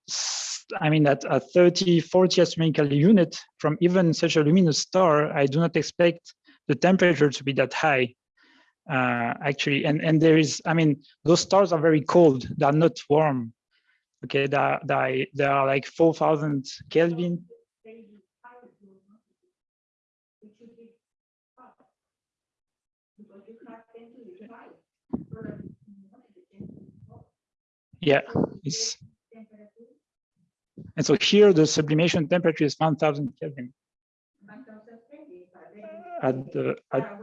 I mean at a 30, 40 astronomical unit from even such a luminous star, I do not expect the temperature to be that high. Uh, actually, and and there is, I mean, those stars are very cold. They are not warm. Okay, they are, they they are like 4,000 Kelvin. They hide your notices. It should be hot. Because you have ten to the five. So that you know the ten to the four. Yeah, it's, and so here the sublimation temperature is 1,000 Kelvin at the at.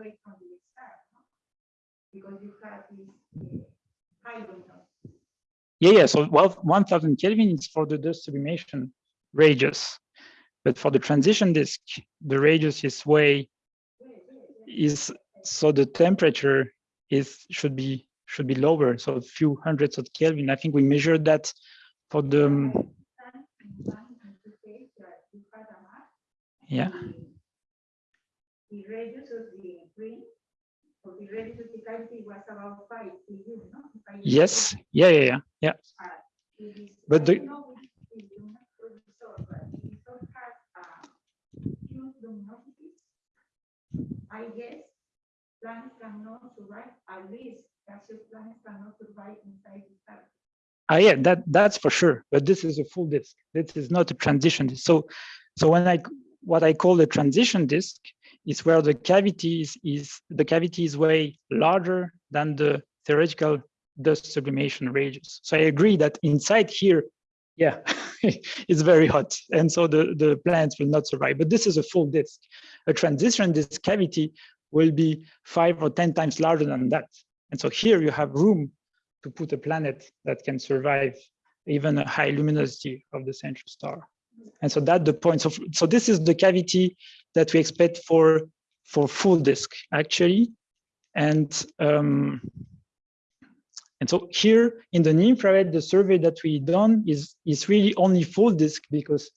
Yeah, yeah. So well, 1000 Kelvin is for the dust sublimation radius, but for the transition disk, the radius is way is so the temperature is should be should be lower, so a few hundreds of Kelvin. I think we measured that for the um, you yeah the radius of the green, or the radius of the cavity was about five no? If yes yeah yeah yeah yeah is- But the- know. I guess planets cannot survive, at least gaseous planets cannot survive inside the star. Ah, yeah, that that's for sure. But this is a full disk. This is not a transition. So, so when I what I call the transition disk is where the cavity is, is the cavity is way larger than the theoretical dust sublimation radius. So I agree that inside here, yeah, it's very hot, and so the the plants will not survive. But this is a full disk. A transition disk cavity will be five or ten times larger than that. And so here you have room to put a planet that can survive even a high luminosity of the central star. And so that's the point. So, so this is the cavity that we expect for, for full disk actually. And, um, and so here in the infrared, the survey that we done is, is really only full disk because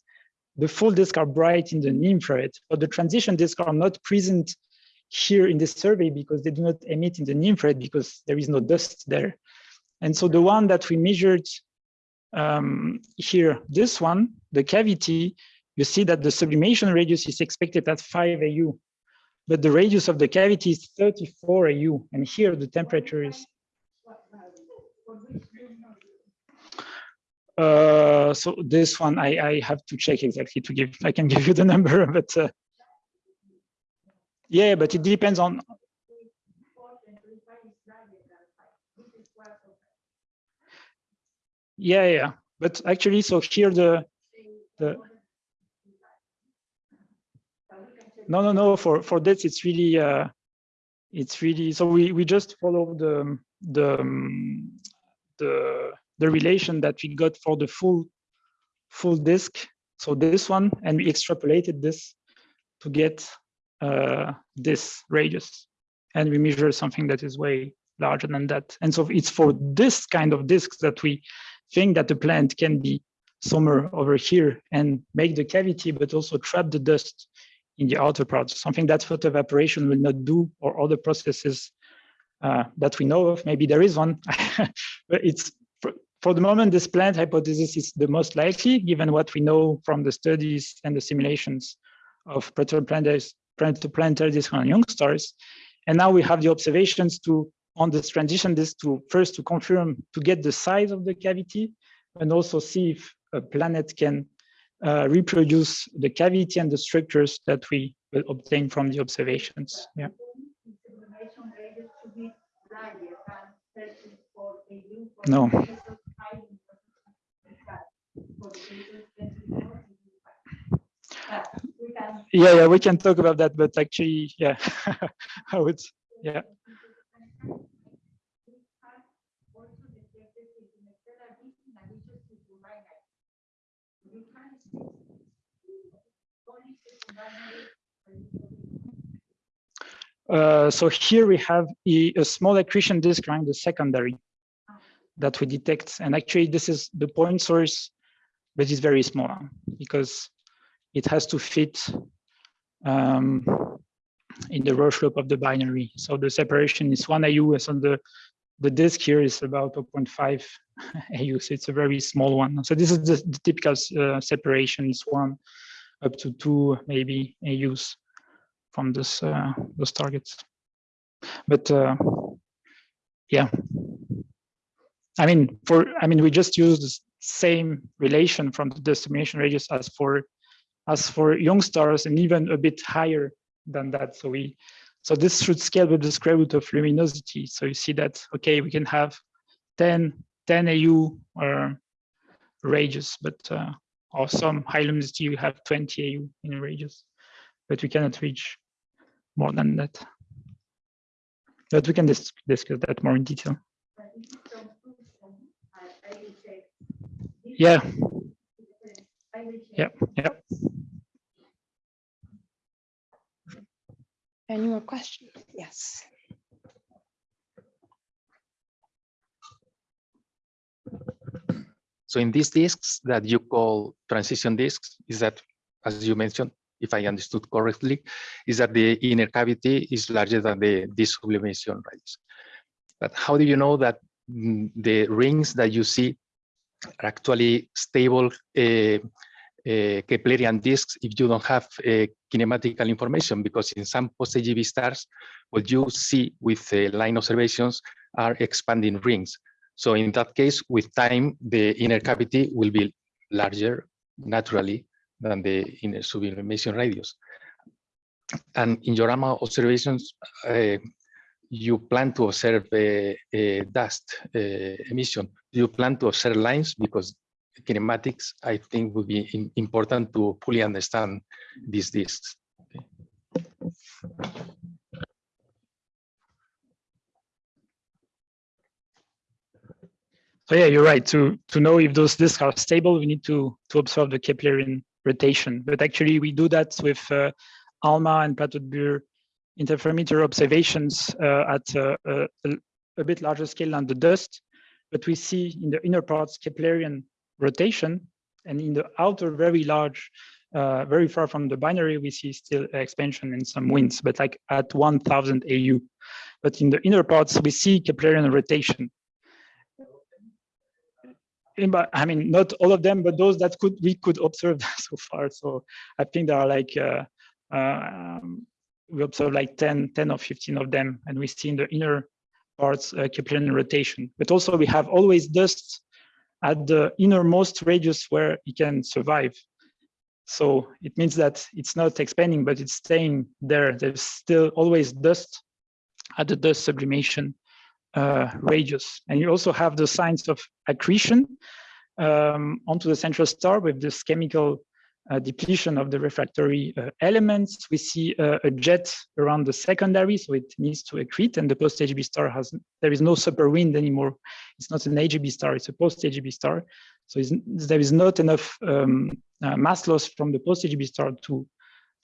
the full disk are bright in the infrared, but the transition disk are not present here in this survey because they do not emit in the infrared because there is no dust there. And so the one that we measured um, here, this one, the cavity, you see that the sublimation radius is expected at 5 AU, but the radius of the cavity is 34 AU, and here the temperature is. Uh, so this one I, I have to check exactly to give. I can give you the number, but uh, yeah, but it depends on. Yeah, yeah, but actually, so here the the no no no for for this it's really uh it's really so we we just follow the the um, the the relation that we got for the full full disk so this one and we extrapolated this to get uh this radius. And we measure something that is way larger than that. And so it's for this kind of disks that we think that the plant can be somewhere over here and make the cavity but also trap the dust in the outer parts, something that photo evaporation will not do or other processes uh, that we know of. Maybe there is one, but it's for, for the moment, this plant hypothesis is the most likely given what we know from the studies and the simulations of protoplanetary planetary disk on young stars. And now we have the observations to on this transition disk to first to confirm to get the size of the cavity and also see if a planet can uh, reproduce the cavity and the structures that we will obtain from the observations. Yeah. the yeah, we can. Yeah, yeah, we can talk about that, but actually, yeah, I would, yeah. Uh, so here we have a, a small accretion disk around the secondary that we detect. And actually, this is the point source, but it's very small because it has to fit um, in the slope of the binary. So the separation is one AU as on the, the disk here is about 0.5 AU. So it's a very small one. So this is the, the typical uh, separation is one up to two maybe AUs from this uh, those targets. But uh, yeah, I mean, for I mean, we just use the same relation from the sublimation radius as for as for young stars, and even a bit higher than that. So we so this should scale with the square root of luminosity. So you see that okay, we can have 10 10 AU or radius, but uh, or some high luminosity you have 20 AU in radius but we cannot reach more than that. But we can dis discuss that more in detail. Yeah. Yeah. Yeah. Any more questions? Yes. So in these disks that you call transition disks, is that, as you mentioned, if I understood correctly, is that the inner cavity is larger than the sublimation radius. But how do you know that mm, the rings that you see are actually stable uh, uh, Keplerian disks if you don't have uh, kinematical information? Because in some post-AGB stars, what you see with line observations are expanding rings. So in that case, with time, the inner cavity will be larger naturally than the inner sublimation radius. And in your ALMA observations, uh, you plan to observe a, a dust uh, emission. You plan to observe lines? Because kinematics, I think, would be important to fully understand these disks. So yeah, you're right. To to know if those disks are stable, we need to to observe the Keplerian rotation. But actually, we do that with uh, ALMA and Plateau interferometer observations uh, at uh, a, a, bit larger scale than the dust. But we see in the inner parts Keplerian rotation, and in the outer, very large, uh, very far from the binary, we see still expansion and some winds, but like at 1000 AU. But in the inner parts, we see Keplerian rotation. I mean, not all of them, but those that could we could observe so far. So I think there are like uh, uh, we observe like 10, 10 or 15 of them, and we see in the inner parts uh, Keplerian rotation. But also we have always dust at the innermost radius where it can survive. So it means that it's not expanding, but it's staying there. There's still always dust at the dust sublimation uh, radius. And you also have the signs of accretion um, onto the central star with this chemical depletion of the refractory uh, elements. We see uh, a jet around the secondary, so it needs to accrete, and the post-AGB star has, there is no super wind anymore. It's not an AGB star, it's a post-AGB star. So there is not enough um, uh, mass loss from the post-AGB star to,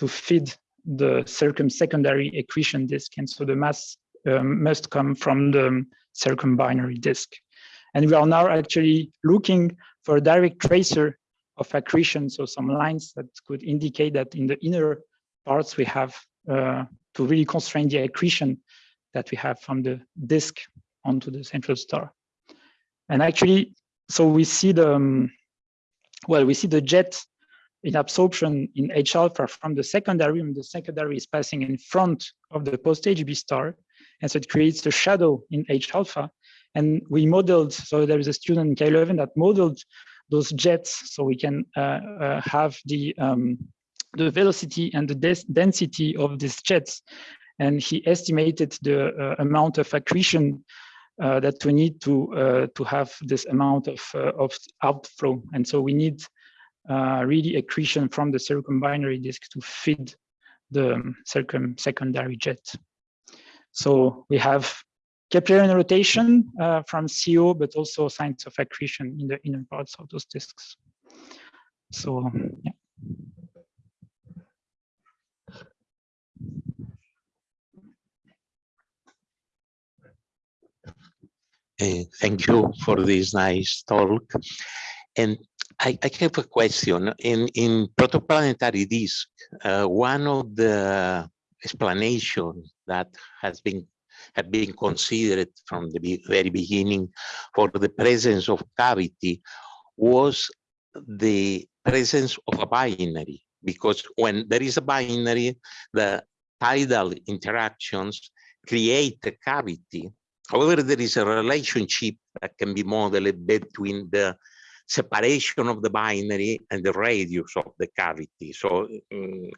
to feed the circumsecondary accretion disk, and so the mass um, must come from the circumbinary disk. And we are now actually looking for a direct tracer of accretion, so some lines that could indicate that in the inner parts we have uh, to really constrain the accretion that we have from the disk onto the central star. And actually, so we see the, um, well, we see the jet in absorption in H alpha from the secondary, and the secondary is passing in front of the post AGB star. And so it creates a shadow in H alpha. And we modeled, so there is a student in KU Leuven that modeled those jets so we can uh, uh, have the, um, the velocity and the density of these jets. And he estimated the uh, amount of accretion uh, that we need to uh, to have this amount of uh, of outflow, and so we need really accretion from the circumbinary disk to feed the um, circum secondary jet. So we have Keplerian rotation uh, from CO, but also signs of accretion in the inner parts of those disks. So yeah. Uh, thank you for this nice talk. And I, I have a question. In, in protoplanetary disk, uh, one of the explanations that has been had been considered from the very beginning for the presence of cavity was the presence of a binary. Because when there is a binary, the tidal interactions create a cavity However, there is a relationship that can be modeled between the separation of the binary and the radius of the cavity. So um,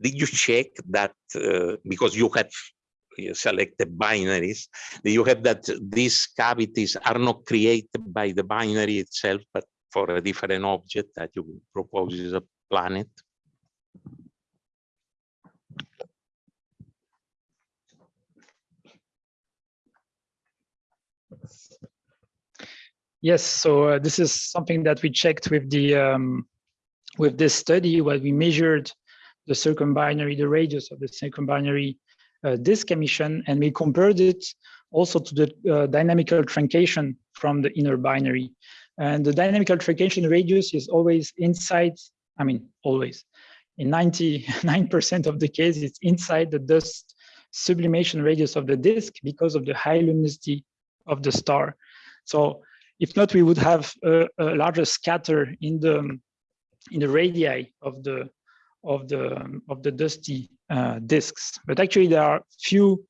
did you check that uh, because you have selected binaries, you have that these cavities are not created by the binary itself, but for a different object that you propose is a planet? Yes, so uh, this is something that we checked with the um, with this study where we measured the circumbinary, the radius of the circumbinary uh, disk emission, and we compared it also to the uh, dynamical truncation from the inner binary. And the dynamical truncation radius is always inside, I mean, always, in 99% of the case, it's inside the dust sublimation radius of the disk because of the high luminosity of the star. So if not, we would have a, a larger scatter in the in the radii of the of the of the dusty uh, disks. But actually, there are few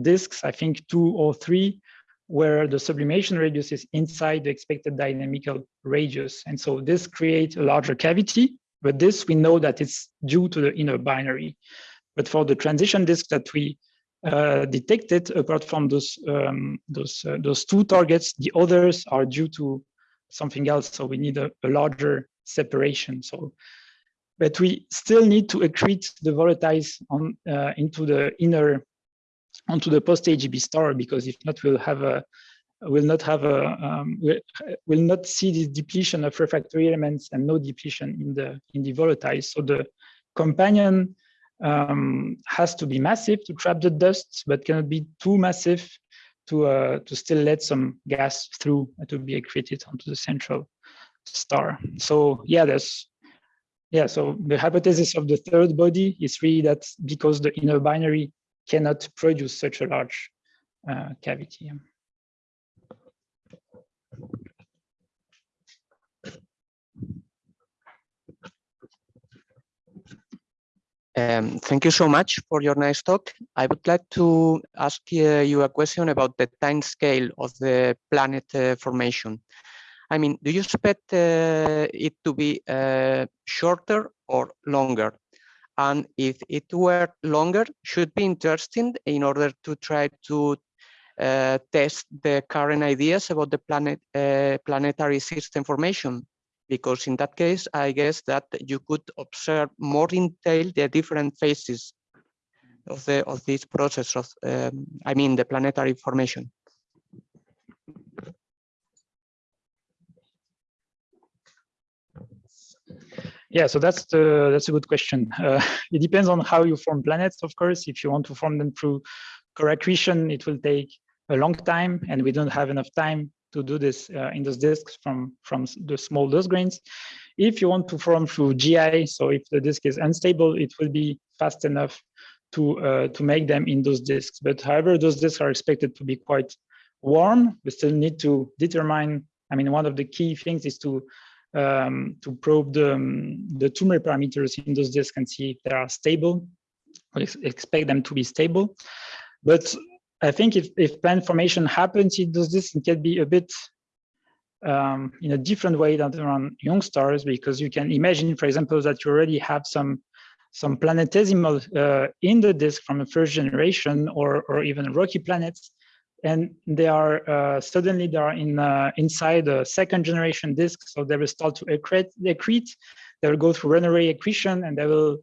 disks, I think two or three, where the sublimation radius is inside the expected dynamical radius, and so this creates a larger cavity. But this we know that it's due to the inner binary. But for the transition disk that we uh, detected apart from those um, those uh, those two targets the others are due to something else so we need a, a, larger separation so but we still need to accrete the volatiles on uh, into the inner onto the post AGB star because if not we'll have a will not have a um, will not see the depletion of refractory elements and no depletion in the in the volatiles so the companion um, has to be massive to trap the dust, but cannot be too massive to uh, to still let some gas through to be accreted onto the central star. So yeah, there's yeah. So the hypothesis of the third body is really that because the inner binary cannot produce such a large uh, cavity. Um, thank you so much for your nice talk. I would like to ask uh, you a question about the time scale of the planet uh, formation. I mean, do you expect uh, it to be uh, shorter or longer? And if it were longer, should be interesting in order to try to uh, test the current ideas about the planet uh, planetary system formation because in that case, I guess that you could observe more in detail the different phases of the of this process of, um, I mean, the planetary formation. Yeah, so that's the that's a good question. Uh, it depends on how you form planets, of course. If you want to form them through core accretion, it will take a long time, and we don't have enough time to do this uh, in those disks from, from the small dust grains. If you want to form through GI, so if the disk is unstable, it will be fast enough to, uh, to make them in those disks. But however, those disks are expected to be quite warm. We still need to determine, I mean, one of the key things is to um, to probe the, um, the Toomre parameters in those disks and see if they are stable. We expect them to be stable. But I think if, if plant formation happens, in those discs, it can be a bit um, in a different way than around young stars, because you can imagine, for example, that you already have some some planetesimal uh, in the disk from the first generation or, or even rocky planets. And they are uh, suddenly they are in uh, inside a second generation disk. So they will start to accrete, accrete. They will go through runaway accretion and they will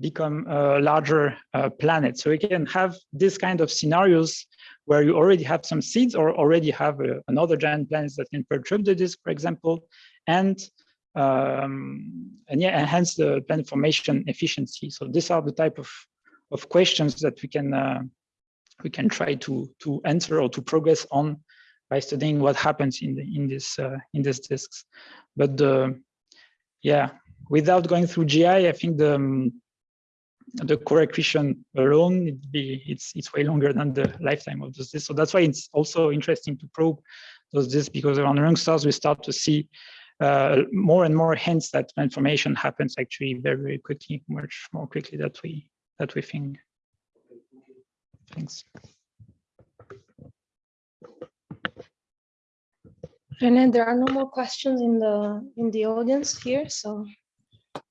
become a larger uh, planet. So we can have this kind of scenarios where you already have some seeds or already have a, uh, another giant planet that can perturb the disk, for example, and um, and yeah, enhance the planet formation efficiency. So these are the type of, of questions that we can uh, we can try to to answer or to progress on by studying what happens in the in this uh, in these disks. But the yeah, without going through GI, I think the um, the core accretion alone it be it's it's way longer than the lifetime of those disks. So that's why it's also interesting to probe those disks because around young stars we start to see uh, more and more hints that information happens actually very very quickly, much more quickly that we that we think. Thanks. Rene, there are no more questions in the in the audience here. So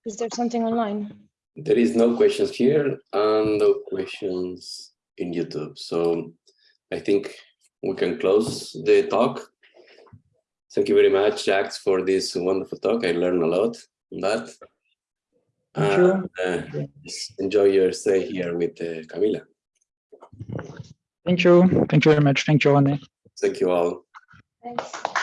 is there something online? There is no questions here and no questions in YouTube. So I think we can close the talk. Thank you very much, Jacques, for this wonderful talk. I learned a lot on that. Thank you. Uh, enjoy your stay here with uh, Camila. Thank you. Thank you very much. Thank you, Rene. Thank you all. Thanks.